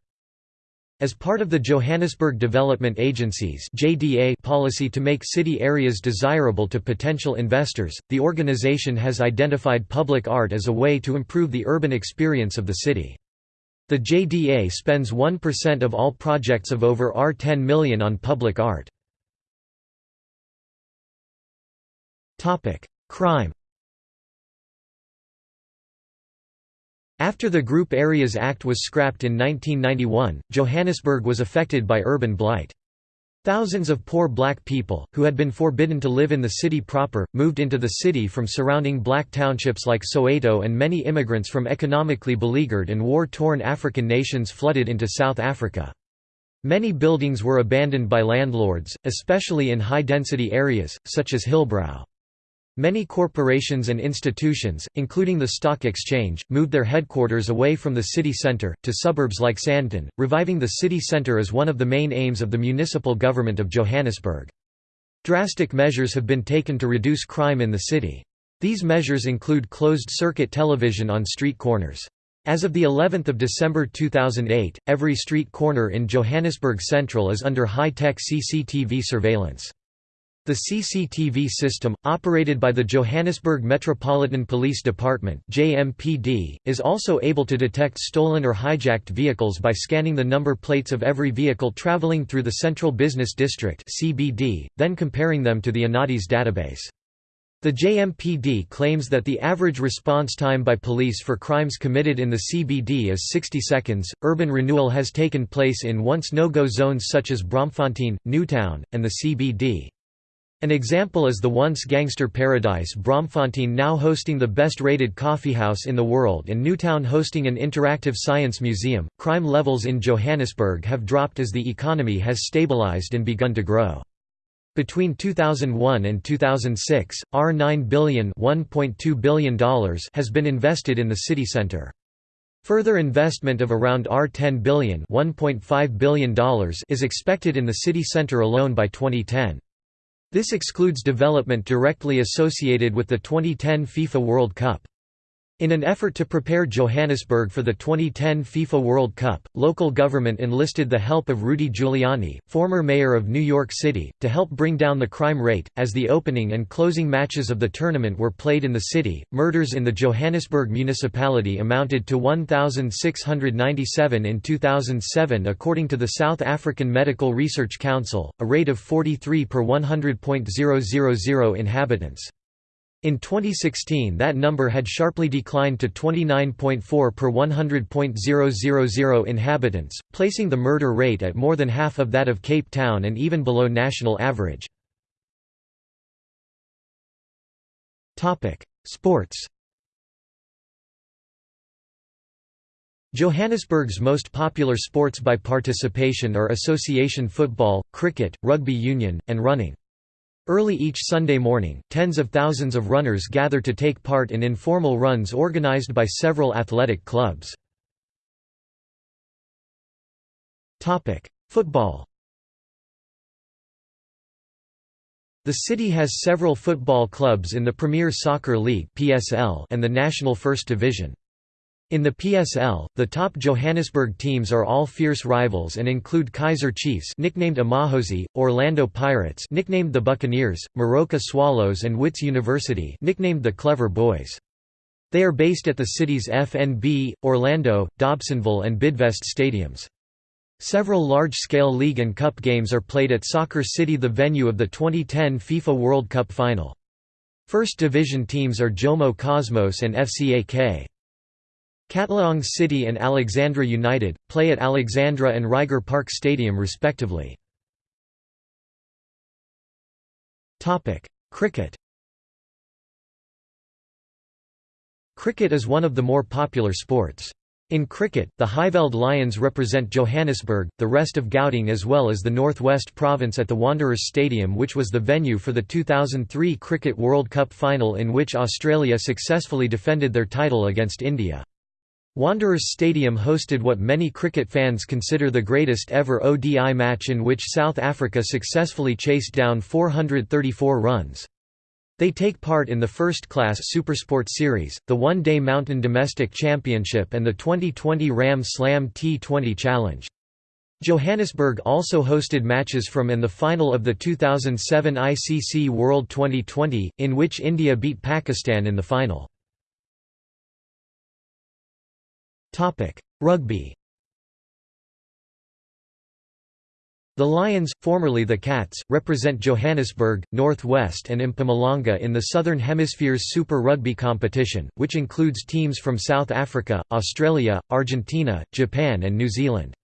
As part of the Johannesburg Development Agency's JDA policy to make city areas desirable to potential investors, the organization has identified public art as a way to improve the urban experience of the city. The JDA spends 1% of all projects of over R10 million on public art. Crime After the Group Areas Act was scrapped in 1991, Johannesburg was affected by urban blight. Thousands of poor black people, who had been forbidden to live in the city proper, moved into the city from surrounding black townships like Soweto and many immigrants from economically beleaguered and war-torn African nations flooded into South Africa. Many buildings were abandoned by landlords, especially in high-density areas, such as Hillbrow. Many corporations and institutions, including the stock exchange, moved their headquarters away from the city centre, to suburbs like Sandton, reviving the city centre as one of the main aims of the municipal government of Johannesburg. Drastic measures have been taken to reduce crime in the city. These measures include closed-circuit television on street corners. As of the 11th of December 2008, every street corner in Johannesburg Central is under high-tech CCTV surveillance. The CCTV system, operated by the Johannesburg Metropolitan Police Department (JMPD), is also able to detect stolen or hijacked vehicles by scanning the number plates of every vehicle traveling through the Central Business District (CBD), then comparing them to the ANADIS database. The JMPD claims that the average response time by police for crimes committed in the CBD is 60 seconds. Urban renewal has taken place in once no-go zones such as Braamfontein, Newtown, and the CBD. An example is the once gangster paradise Braamfontein now hosting the best-rated coffeehouse in the world and Newtown hosting an interactive science museum. Crime levels in Johannesburg have dropped as the economy has stabilized and begun to grow. Between 2001 and 2006, R9 billion $1.2 billion has been invested in the city center. Further investment of around R10 billion $1.5 billion is expected in the city center alone by 2010. This excludes development directly associated with the 2010 FIFA World Cup. In an effort to prepare Johannesburg for the 2010 FIFA World Cup, local government enlisted the help of Rudy Giuliani, former mayor of New York City, to help bring down the crime rate. As the opening and closing matches of the tournament were played in the city, murders in the Johannesburg municipality amounted to 1,697 in 2007 according to the South African Medical Research Council, a rate of 43 per 100.000 inhabitants. In 2016 that number had sharply declined to 29.4 per 100.000 inhabitants, placing the murder rate at more than half of that of Cape Town and even below national average. Sports Johannesburg's most popular sports by participation are association football, cricket, rugby union, and running. Early each Sunday morning, tens of thousands of runners gather to take part in informal runs organized by several athletic clubs. Football The city has several football clubs in the Premier Soccer League and the National First Division. In the PSL, the top Johannesburg teams are all fierce rivals and include Kaiser Chiefs nicknamed Amakhosi, Orlando Pirates nicknamed the Buccaneers, Moroka Swallows and Wits University nicknamed the Clever Boys. They are based at the city's FNB, Orlando, Dobsonville and Bidvest stadiums. Several large-scale league and cup games are played at Soccer City the venue of the 2010 FIFA World Cup final. First division teams are Jomo Cosmos and FCAK. Katlehong City and Alexandra United, play at Alexandra and Reiger Park Stadium respectively. Cricket Cricket is one of the more popular sports. In cricket, the Highveld Lions represent Johannesburg, the rest of Gauteng as well as the North West Province at the Wanderers Stadium which was the venue for the 2003 Cricket World Cup final in which Australia successfully defended their title against India. Wanderers Stadium hosted what many cricket fans consider the greatest ever ODI match in which South Africa successfully chased down 434 runs. They take part in the first-class Supersport Series, the one-day Mountain Domestic Championship and the 2020 Ram Slam T20 Challenge. Johannesburg also hosted matches from and the final of the 2007 ICC World 2020, in which India beat Pakistan in the final. Rugby The Lions, formerly the Cats, represent Johannesburg, North West and Mpumalanga in the Southern Hemisphere's Super Rugby competition, which includes teams from South Africa, Australia, Argentina, Japan and New Zealand.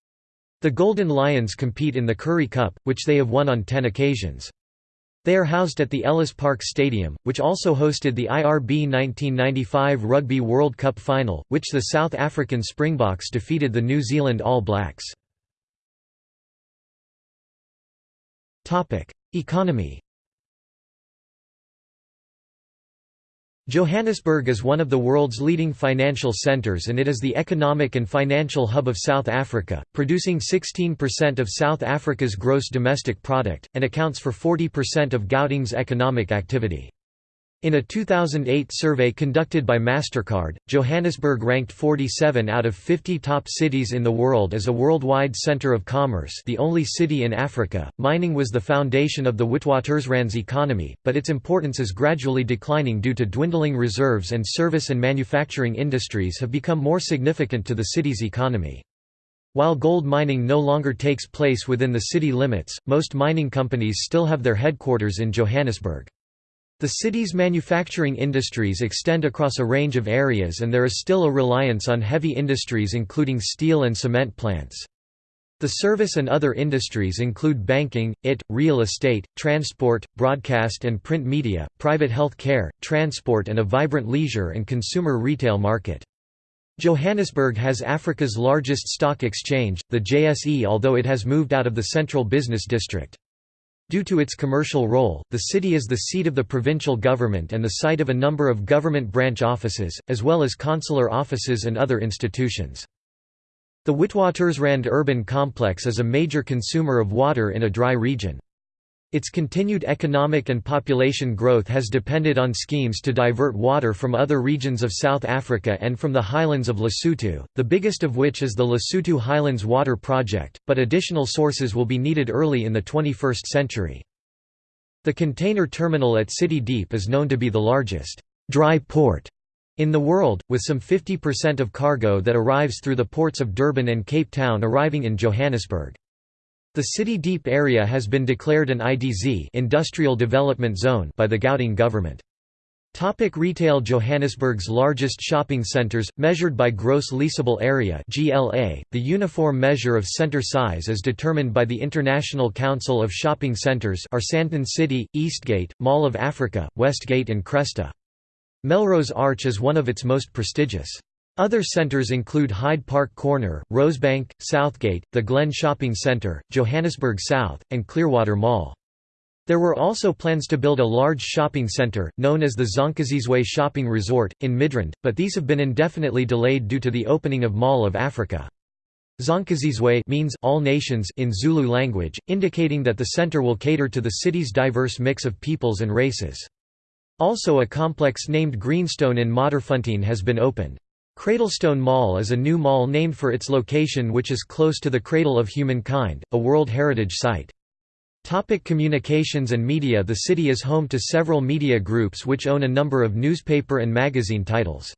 The Golden Lions compete in the Currie Cup, which they have won on ten occasions. They are housed at the Ellis Park Stadium, which also hosted the IRB 1995 Rugby World Cup final, which the South African Springboks defeated the New Zealand All Blacks. Economy Johannesburg is one of the world's leading financial centres and it is the economic and financial hub of South Africa, producing 16% of South Africa's gross domestic product, and accounts for 40% of Gauteng's economic activity. In a 2008 survey conducted by MasterCard, Johannesburg ranked 47 out of 50 top cities in the world as a worldwide center of commerce the only city in Africa. Mining was the foundation of the Witwatersrand's economy, but its importance is gradually declining due to dwindling reserves and service and manufacturing industries have become more significant to the city's economy. While gold mining no longer takes place within the city limits, most mining companies still have their headquarters in Johannesburg. The city's manufacturing industries extend across a range of areas and there is still a reliance on heavy industries including steel and cement plants. The service and other industries include banking, IT, real estate, transport, broadcast and print media, private health care, transport and a vibrant leisure and consumer retail market. Johannesburg has Africa's largest stock exchange, the JSE although it has moved out of the central business district. Due to its commercial role, the city is the seat of the provincial government and the site of a number of government branch offices, as well as consular offices and other institutions. The Witwatersrand urban complex is a major consumer of water in a dry region. Its continued economic and population growth has depended on schemes to divert water from other regions of South Africa and from the highlands of Lesotho, the biggest of which is the Lesotho Highlands Water Project, but additional sources will be needed early in the 21st century. The container terminal at City Deep is known to be the largest dry port in the world, with some 50% of cargo that arrives through the ports of Durban and Cape Town arriving in Johannesburg. The City Deep area has been declared an IDZ industrial development zone by the Gauteng government. Topic retail Johannesburg's largest shopping centres, measured by gross leasable area GLA, the uniform measure of centre size is determined by the International Council of Shopping Centres are Sandton City, Eastgate, Mall of Africa, Westgate and Cresta. Melrose Arch is one of its most prestigious. Other centres include Hyde Park Corner, Rosebank, Southgate, the Glen Shopping Centre, Johannesburg South, and Clearwater Mall. There were also plans to build a large shopping centre, known as the Zonkazizwe Shopping Resort, in Midrand, but these have been indefinitely delayed due to the opening of Mall of Africa. Zonkazizwe means all nations in Zulu language, indicating that the centre will cater to the city's diverse mix of peoples and races. Also a complex named Greenstone in Modderfontein has been opened. Cradlestone Mall is a new mall named for its location which is close to the Cradle of Humankind, a World Heritage Site. Topic communications and media The city is home to several media groups which own a number of newspaper and magazine titles.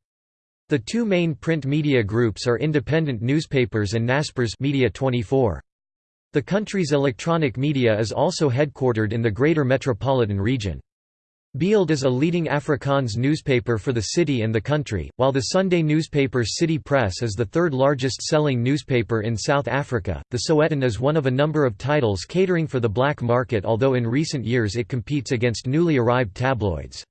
The two main print media groups are independent newspapers and Naspers Media 24. The country's electronic media is also headquartered in the Greater Metropolitan Region. Beeld is a leading Afrikaans newspaper for the city and the country, while the Sunday newspaper City Press is the third largest selling newspaper in South Africa. The Sowetan is one of a number of titles catering for the black market, although in recent years it competes against newly arrived tabloids.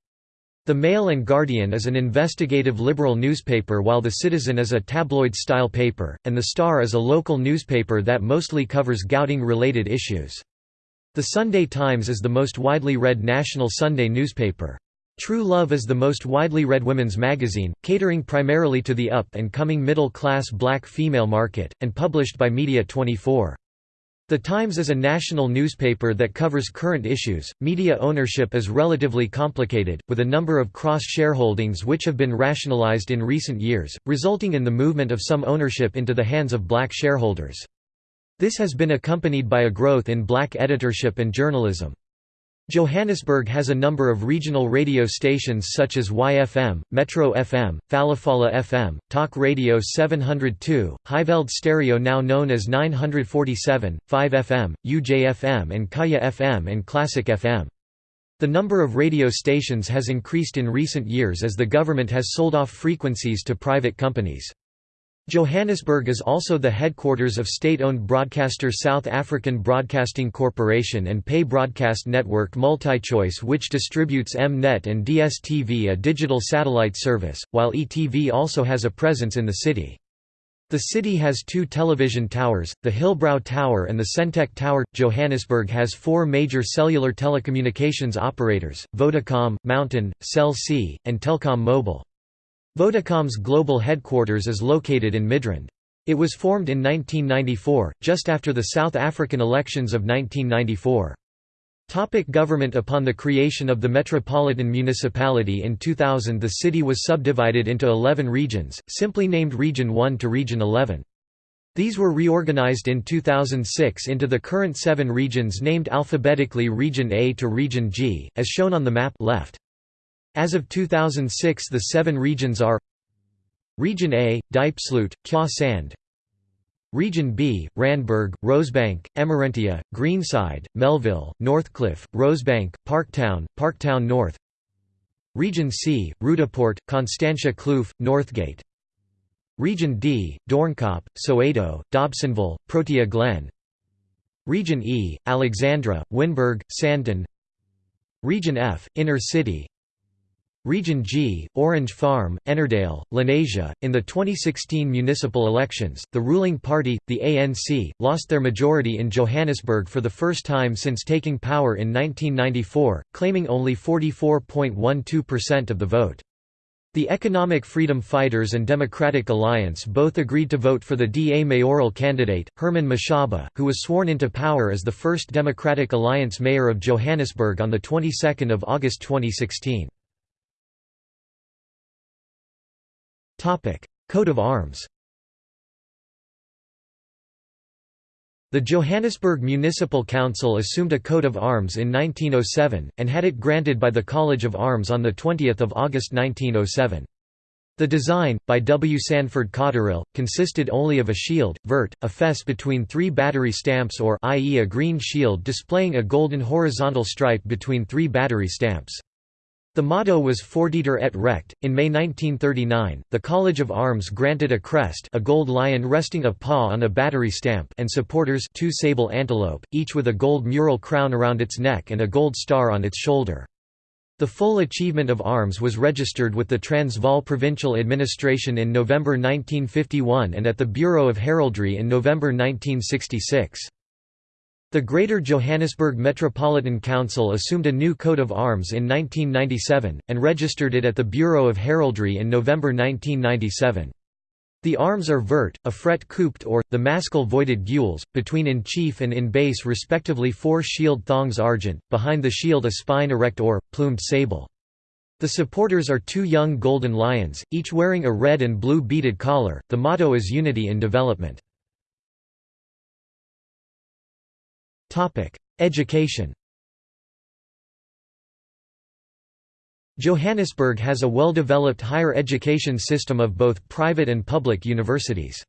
The Mail and Guardian is an investigative liberal newspaper while The Citizen is a tabloid-style paper, and The Star is a local newspaper that mostly covers Gauteng-related issues. The Sunday Times is the most widely read national Sunday newspaper. True Love is the most widely read women's magazine, catering primarily to the up-and-coming middle-class black female market, and published by Media 24. The Times is a national newspaper that covers current issues. Media ownership is relatively complicated, with a number of cross shareholdings which have been rationalized in recent years, resulting in the movement of some ownership into the hands of black shareholders. This has been accompanied by a growth in black editorship and journalism. Johannesburg has a number of regional radio stations such as YFM, Metro FM, Phalaphala FM, Talk Radio 702, Highveld Stereo now known as 947, 5FM, UJFM and Kaya FM and Classic FM. The number of radio stations has increased in recent years as the government has sold off frequencies to private companies. Johannesburg is also the headquarters of state-owned broadcaster South African Broadcasting Corporation and pay broadcast network MultiChoice which distributes M-Net and DSTV a digital satellite service, while ETV also has a presence in the city. The city has two television towers, the Hillbrow Tower and the Sentech Tower. Johannesburg has four major cellular telecommunications operators, Vodacom, Mountain, Cell C, and Telkom Mobile. Vodacom's global headquarters is located in Midrand. It was formed in 1994, just after the South African elections of 1994. Topic government Upon the creation of the Metropolitan Municipality in 2000 the city was subdivided into 11 regions, simply named Region 1 to Region 11. These were reorganized in 2006 into the current seven regions named alphabetically Region A to Region G, as shown on the map left. As of 2006 the seven regions are Region A, Diepsloot, Kya Sand Region B, Randburg, Rosebank, Emmarentia, Greenside, Melville, Northcliffe, Rosebank, Parktown, Parktown North. Region C, Roodepoort, Constantia Kloof, Northgate. Region D, Doornkop, Soweto, Dobsonville, Protea Glen. Region E, Alexandra, Wynberg, Sandton Region F, Inner City Region G, Orange Farm, Ennerdale, Lenasia. In the 2016 municipal elections, the ruling party, the ANC, lost their majority in Johannesburg for the first time since taking power in 1994, claiming only 44.12% of the vote. The Economic Freedom Fighters and Democratic Alliance both agreed to vote for the DA mayoral candidate, Herman Mashaba, who was sworn into power as the first Democratic Alliance mayor of Johannesburg on the 22nd of August 2016. Coat of arms The Johannesburg Municipal Council assumed a coat of arms in 1907, and had it granted by the College of Arms on 20 August 1907. The design, by W. Sanford Cotterill, consisted only of a shield, vert, a fess between three battery stamps or i.e. a green shield displaying a golden horizontal stripe between three battery stamps. The motto was Fortiter et Recte. In May 1939, the College of Arms granted a crest, a gold lion resting a paw on a battery stamp, and supporters, two sable antelope, each with a gold mural crown around its neck and a gold star on its shoulder. The full achievement of arms was registered with the Transvaal Provincial Administration in November 1951 and at the Bureau of Heraldry in November 1966. The Greater Johannesburg Metropolitan Council assumed a new coat of arms in 1997, and registered it at the Bureau of Heraldry in November 1997. The arms are vert, a fret couped or, the mascle voided gules, between in chief and in base respectively four shield thongs argent, behind the shield a spine erect or, plumed sable. The supporters are two young golden lions, each wearing a red and blue beaded collar. The motto is Unity in Development. Education. Johannesburg has a well-developed higher education system of both private and public universities.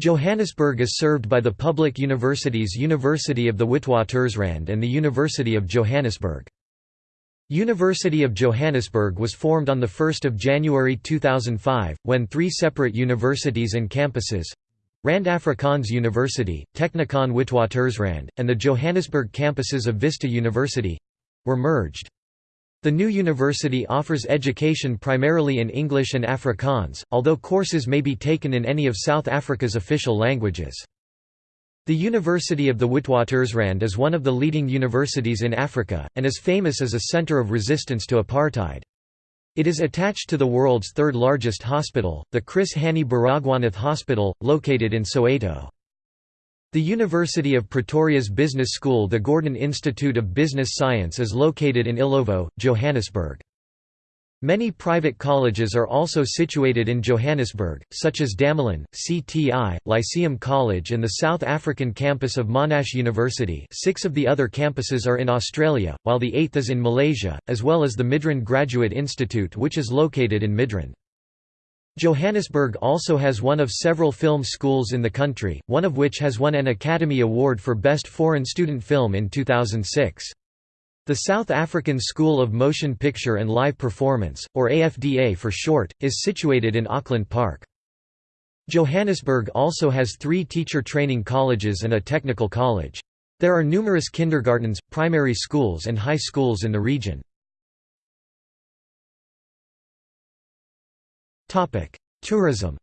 Johannesburg is served by the public universities University of the Witwatersrand and the University of Johannesburg. University of Johannesburg was formed on 1 January 2005, when three separate universities and campuses Rand Afrikaans University, Technikon Witwatersrand, and the Johannesburg campuses of Vista University were merged. The new university offers education primarily in English and Afrikaans, although courses may be taken in any of South Africa's official languages. The University of the Witwatersrand is one of the leading universities in Africa, and is famous as a center of resistance to apartheid. It is attached to the world's third largest hospital, the Chris Hani Baragwanath Hospital, located in Soweto. The University of Pretoria's business school the Gordon Institute of Business Science is located in Illovo, Johannesburg. Many private colleges are also situated in Johannesburg, such as Damelin, CTI, Lyceum College and the South African campus of Monash University six of the other campuses are in Australia, while the eighth is in Malaysia, as well as the Midrand Graduate Institute which is located in Midrand. Johannesburg also has one of several film schools in the country, one of which has won an Academy Award for Best Foreign Student Film in 2006. The South African School of Motion Picture and Live Performance, or AFDA for short, is situated in Auckland Park. Johannesburg also has three teacher training colleges and a technical college. There are numerous kindergartens, primary schools and high schools in the region. Tourism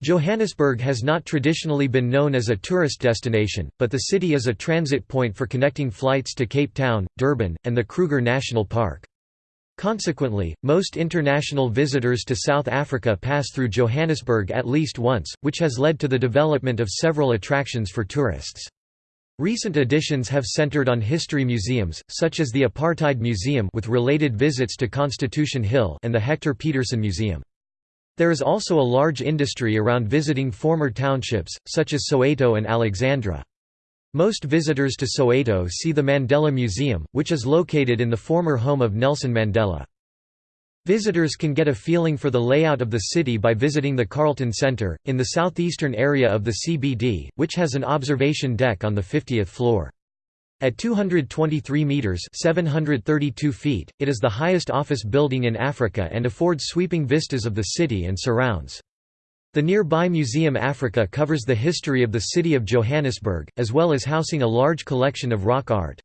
Johannesburg has not traditionally been known as a tourist destination, but the city is a transit point for connecting flights to Cape Town, Durban, and the Kruger National Park. Consequently, most international visitors to South Africa pass through Johannesburg at least once, which has led to the development of several attractions for tourists. Recent additions have centered on history museums, such as the Apartheid Museum with related visits to Constitution Hill and the Hector Pieterson Museum. There is also a large industry around visiting former townships, such as Soweto and Alexandra. Most visitors to Soweto see the Mandela Museum, which is located in the former home of Nelson Mandela. Visitors can get a feeling for the layout of the city by visiting the Carlton Centre, in the southeastern area of the CBD, which has an observation deck on the 50th floor. At 223 metres 732 feet, it is the highest office building in Africa and affords sweeping vistas of the city and surrounds. The nearby Museum Africa covers the history of the city of Johannesburg, as well as housing a large collection of rock art.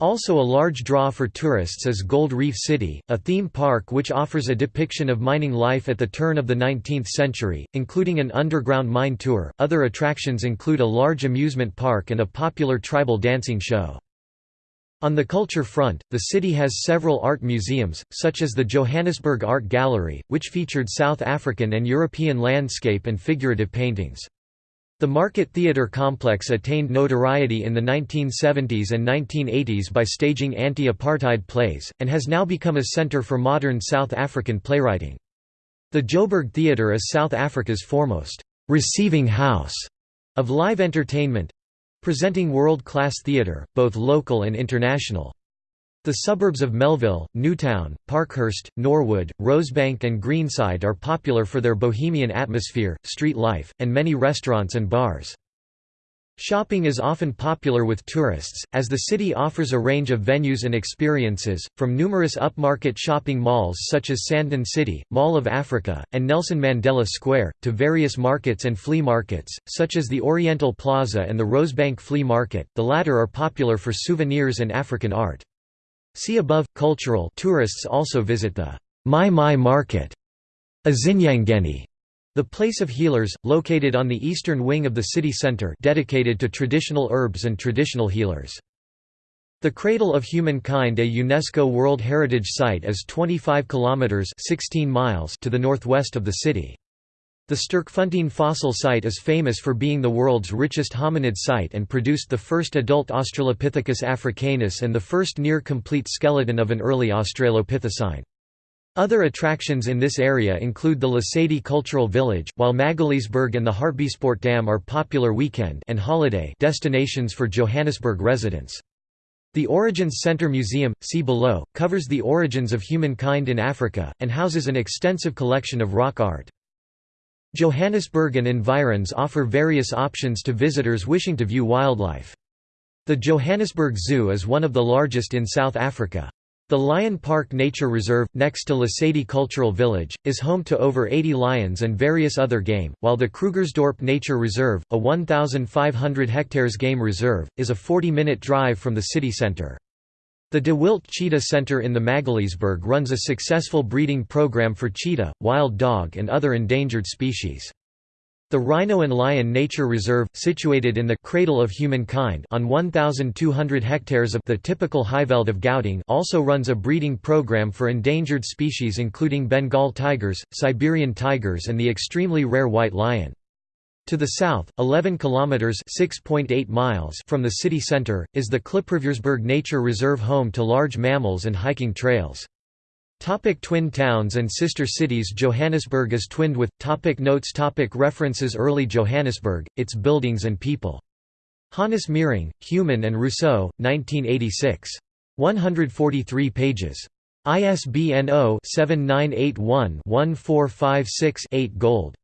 Also a large draw for tourists is Gold Reef City, a theme park which offers a depiction of mining life at the turn of the 19th century, including an underground mine tour. Other attractions include a large amusement park and a popular tribal dancing show. On the culture front, the city has several art museums, such as the Johannesburg Art Gallery, which featured South African and European landscape and figurative paintings. The Market Theatre complex attained notoriety in the 1970s and 1980s by staging anti-apartheid plays, and has now become a centre for modern South African playwriting. The Joburg Theatre is South Africa's foremost «receiving house» of live entertainment—presenting world-class theatre, both local and international. The suburbs of Melville, Newtown, Parkhurst, Norwood, Rosebank and Greenside are popular for their bohemian atmosphere, street life, and many restaurants and bars. Shopping is often popular with tourists, as the city offers a range of venues and experiences, from numerous upmarket shopping malls such as Sandton City, Mall of Africa, and Nelson Mandela Square, to various markets and flea markets, such as the Oriental Plaza and the Rosebank Flea Market, the latter are popular for souvenirs and African art. See above. Cultural tourists also visit the Mai Mai Market, Azinyangeni, the place of healers, located on the eastern wing of the city centre dedicated to traditional herbs and traditional healers. The Cradle of Humankind a UNESCO World Heritage Site is 25 kilometres 16 miles to the northwest of the city. The Sterkfontein fossil site is famous for being the world's richest hominid site and produced the first adult Australopithecus africanus and the first near-complete skeleton of an early Australopithecine. Other attractions in this area include the Lesedi Cultural Village, while Magaliesburg and the Hartbeespoort Dam are popular weekend and holiday destinations for Johannesburg residents. The Origins Centre Museum, see below, covers the origins of humankind in Africa, and houses an extensive collection of rock art. Johannesburg and environs offer various options to visitors wishing to view wildlife. The Johannesburg Zoo is one of the largest in South Africa. The Lion Park Nature Reserve, next to Lesedi Cultural Village, is home to over 80 lions and various other game, while the Krugersdorp Nature Reserve, a 1,500 hectares game reserve, is a 40-minute drive from the city centre. The De Wildt Cheetah Center in the Magaliesburg runs a successful breeding program for cheetah, wild dog and other endangered species. The Rhino and Lion Nature Reserve, situated in the «cradle of humankind» on 1,200 hectares of the typical Highveld of Gauteng also runs a breeding program for endangered species including Bengal tigers, Siberian tigers and the extremely rare white lion. To the south, 11 kilometers (6.8 miles) from the city center, is the Klipriviersberg Nature Reserve home to large mammals and hiking trails. Topic twin towns and sister cities Johannesburg is twinned with topic Notes topic References Early Johannesburg, its buildings and people. Hannes Meiring, Human and Rousseau, 1986. 143 pages. ISBN 0-7981-1456-8 Gold.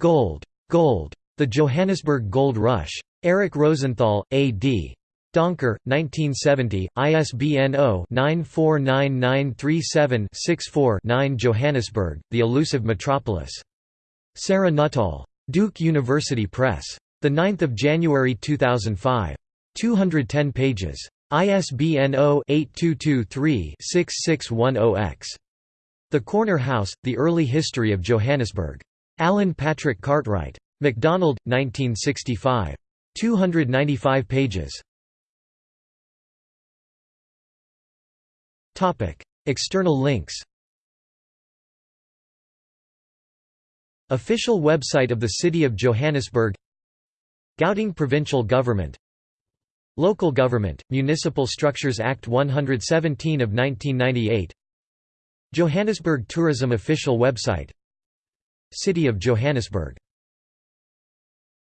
Gold. Gold. The Johannesburg Gold Rush. Eric Rosenthal, A.D. Donker, 1970, ISBN 0-949937-64-9 Johannesburg, The Elusive Metropolis. Sarah Nuttall. Duke University Press. 9 January 2005. 210 pages. ISBN 0-8223-6610-X. The Corner House, The Early History of Johannesburg. Alan Patrick Cartwright. MacDonald, 1965. 295 pages. External links. Official website of the City of Johannesburg. Gauteng Provincial Government. Local Government, Municipal Structures Act 117 of 1998 Johannesburg Tourism Official website. City of Johannesburg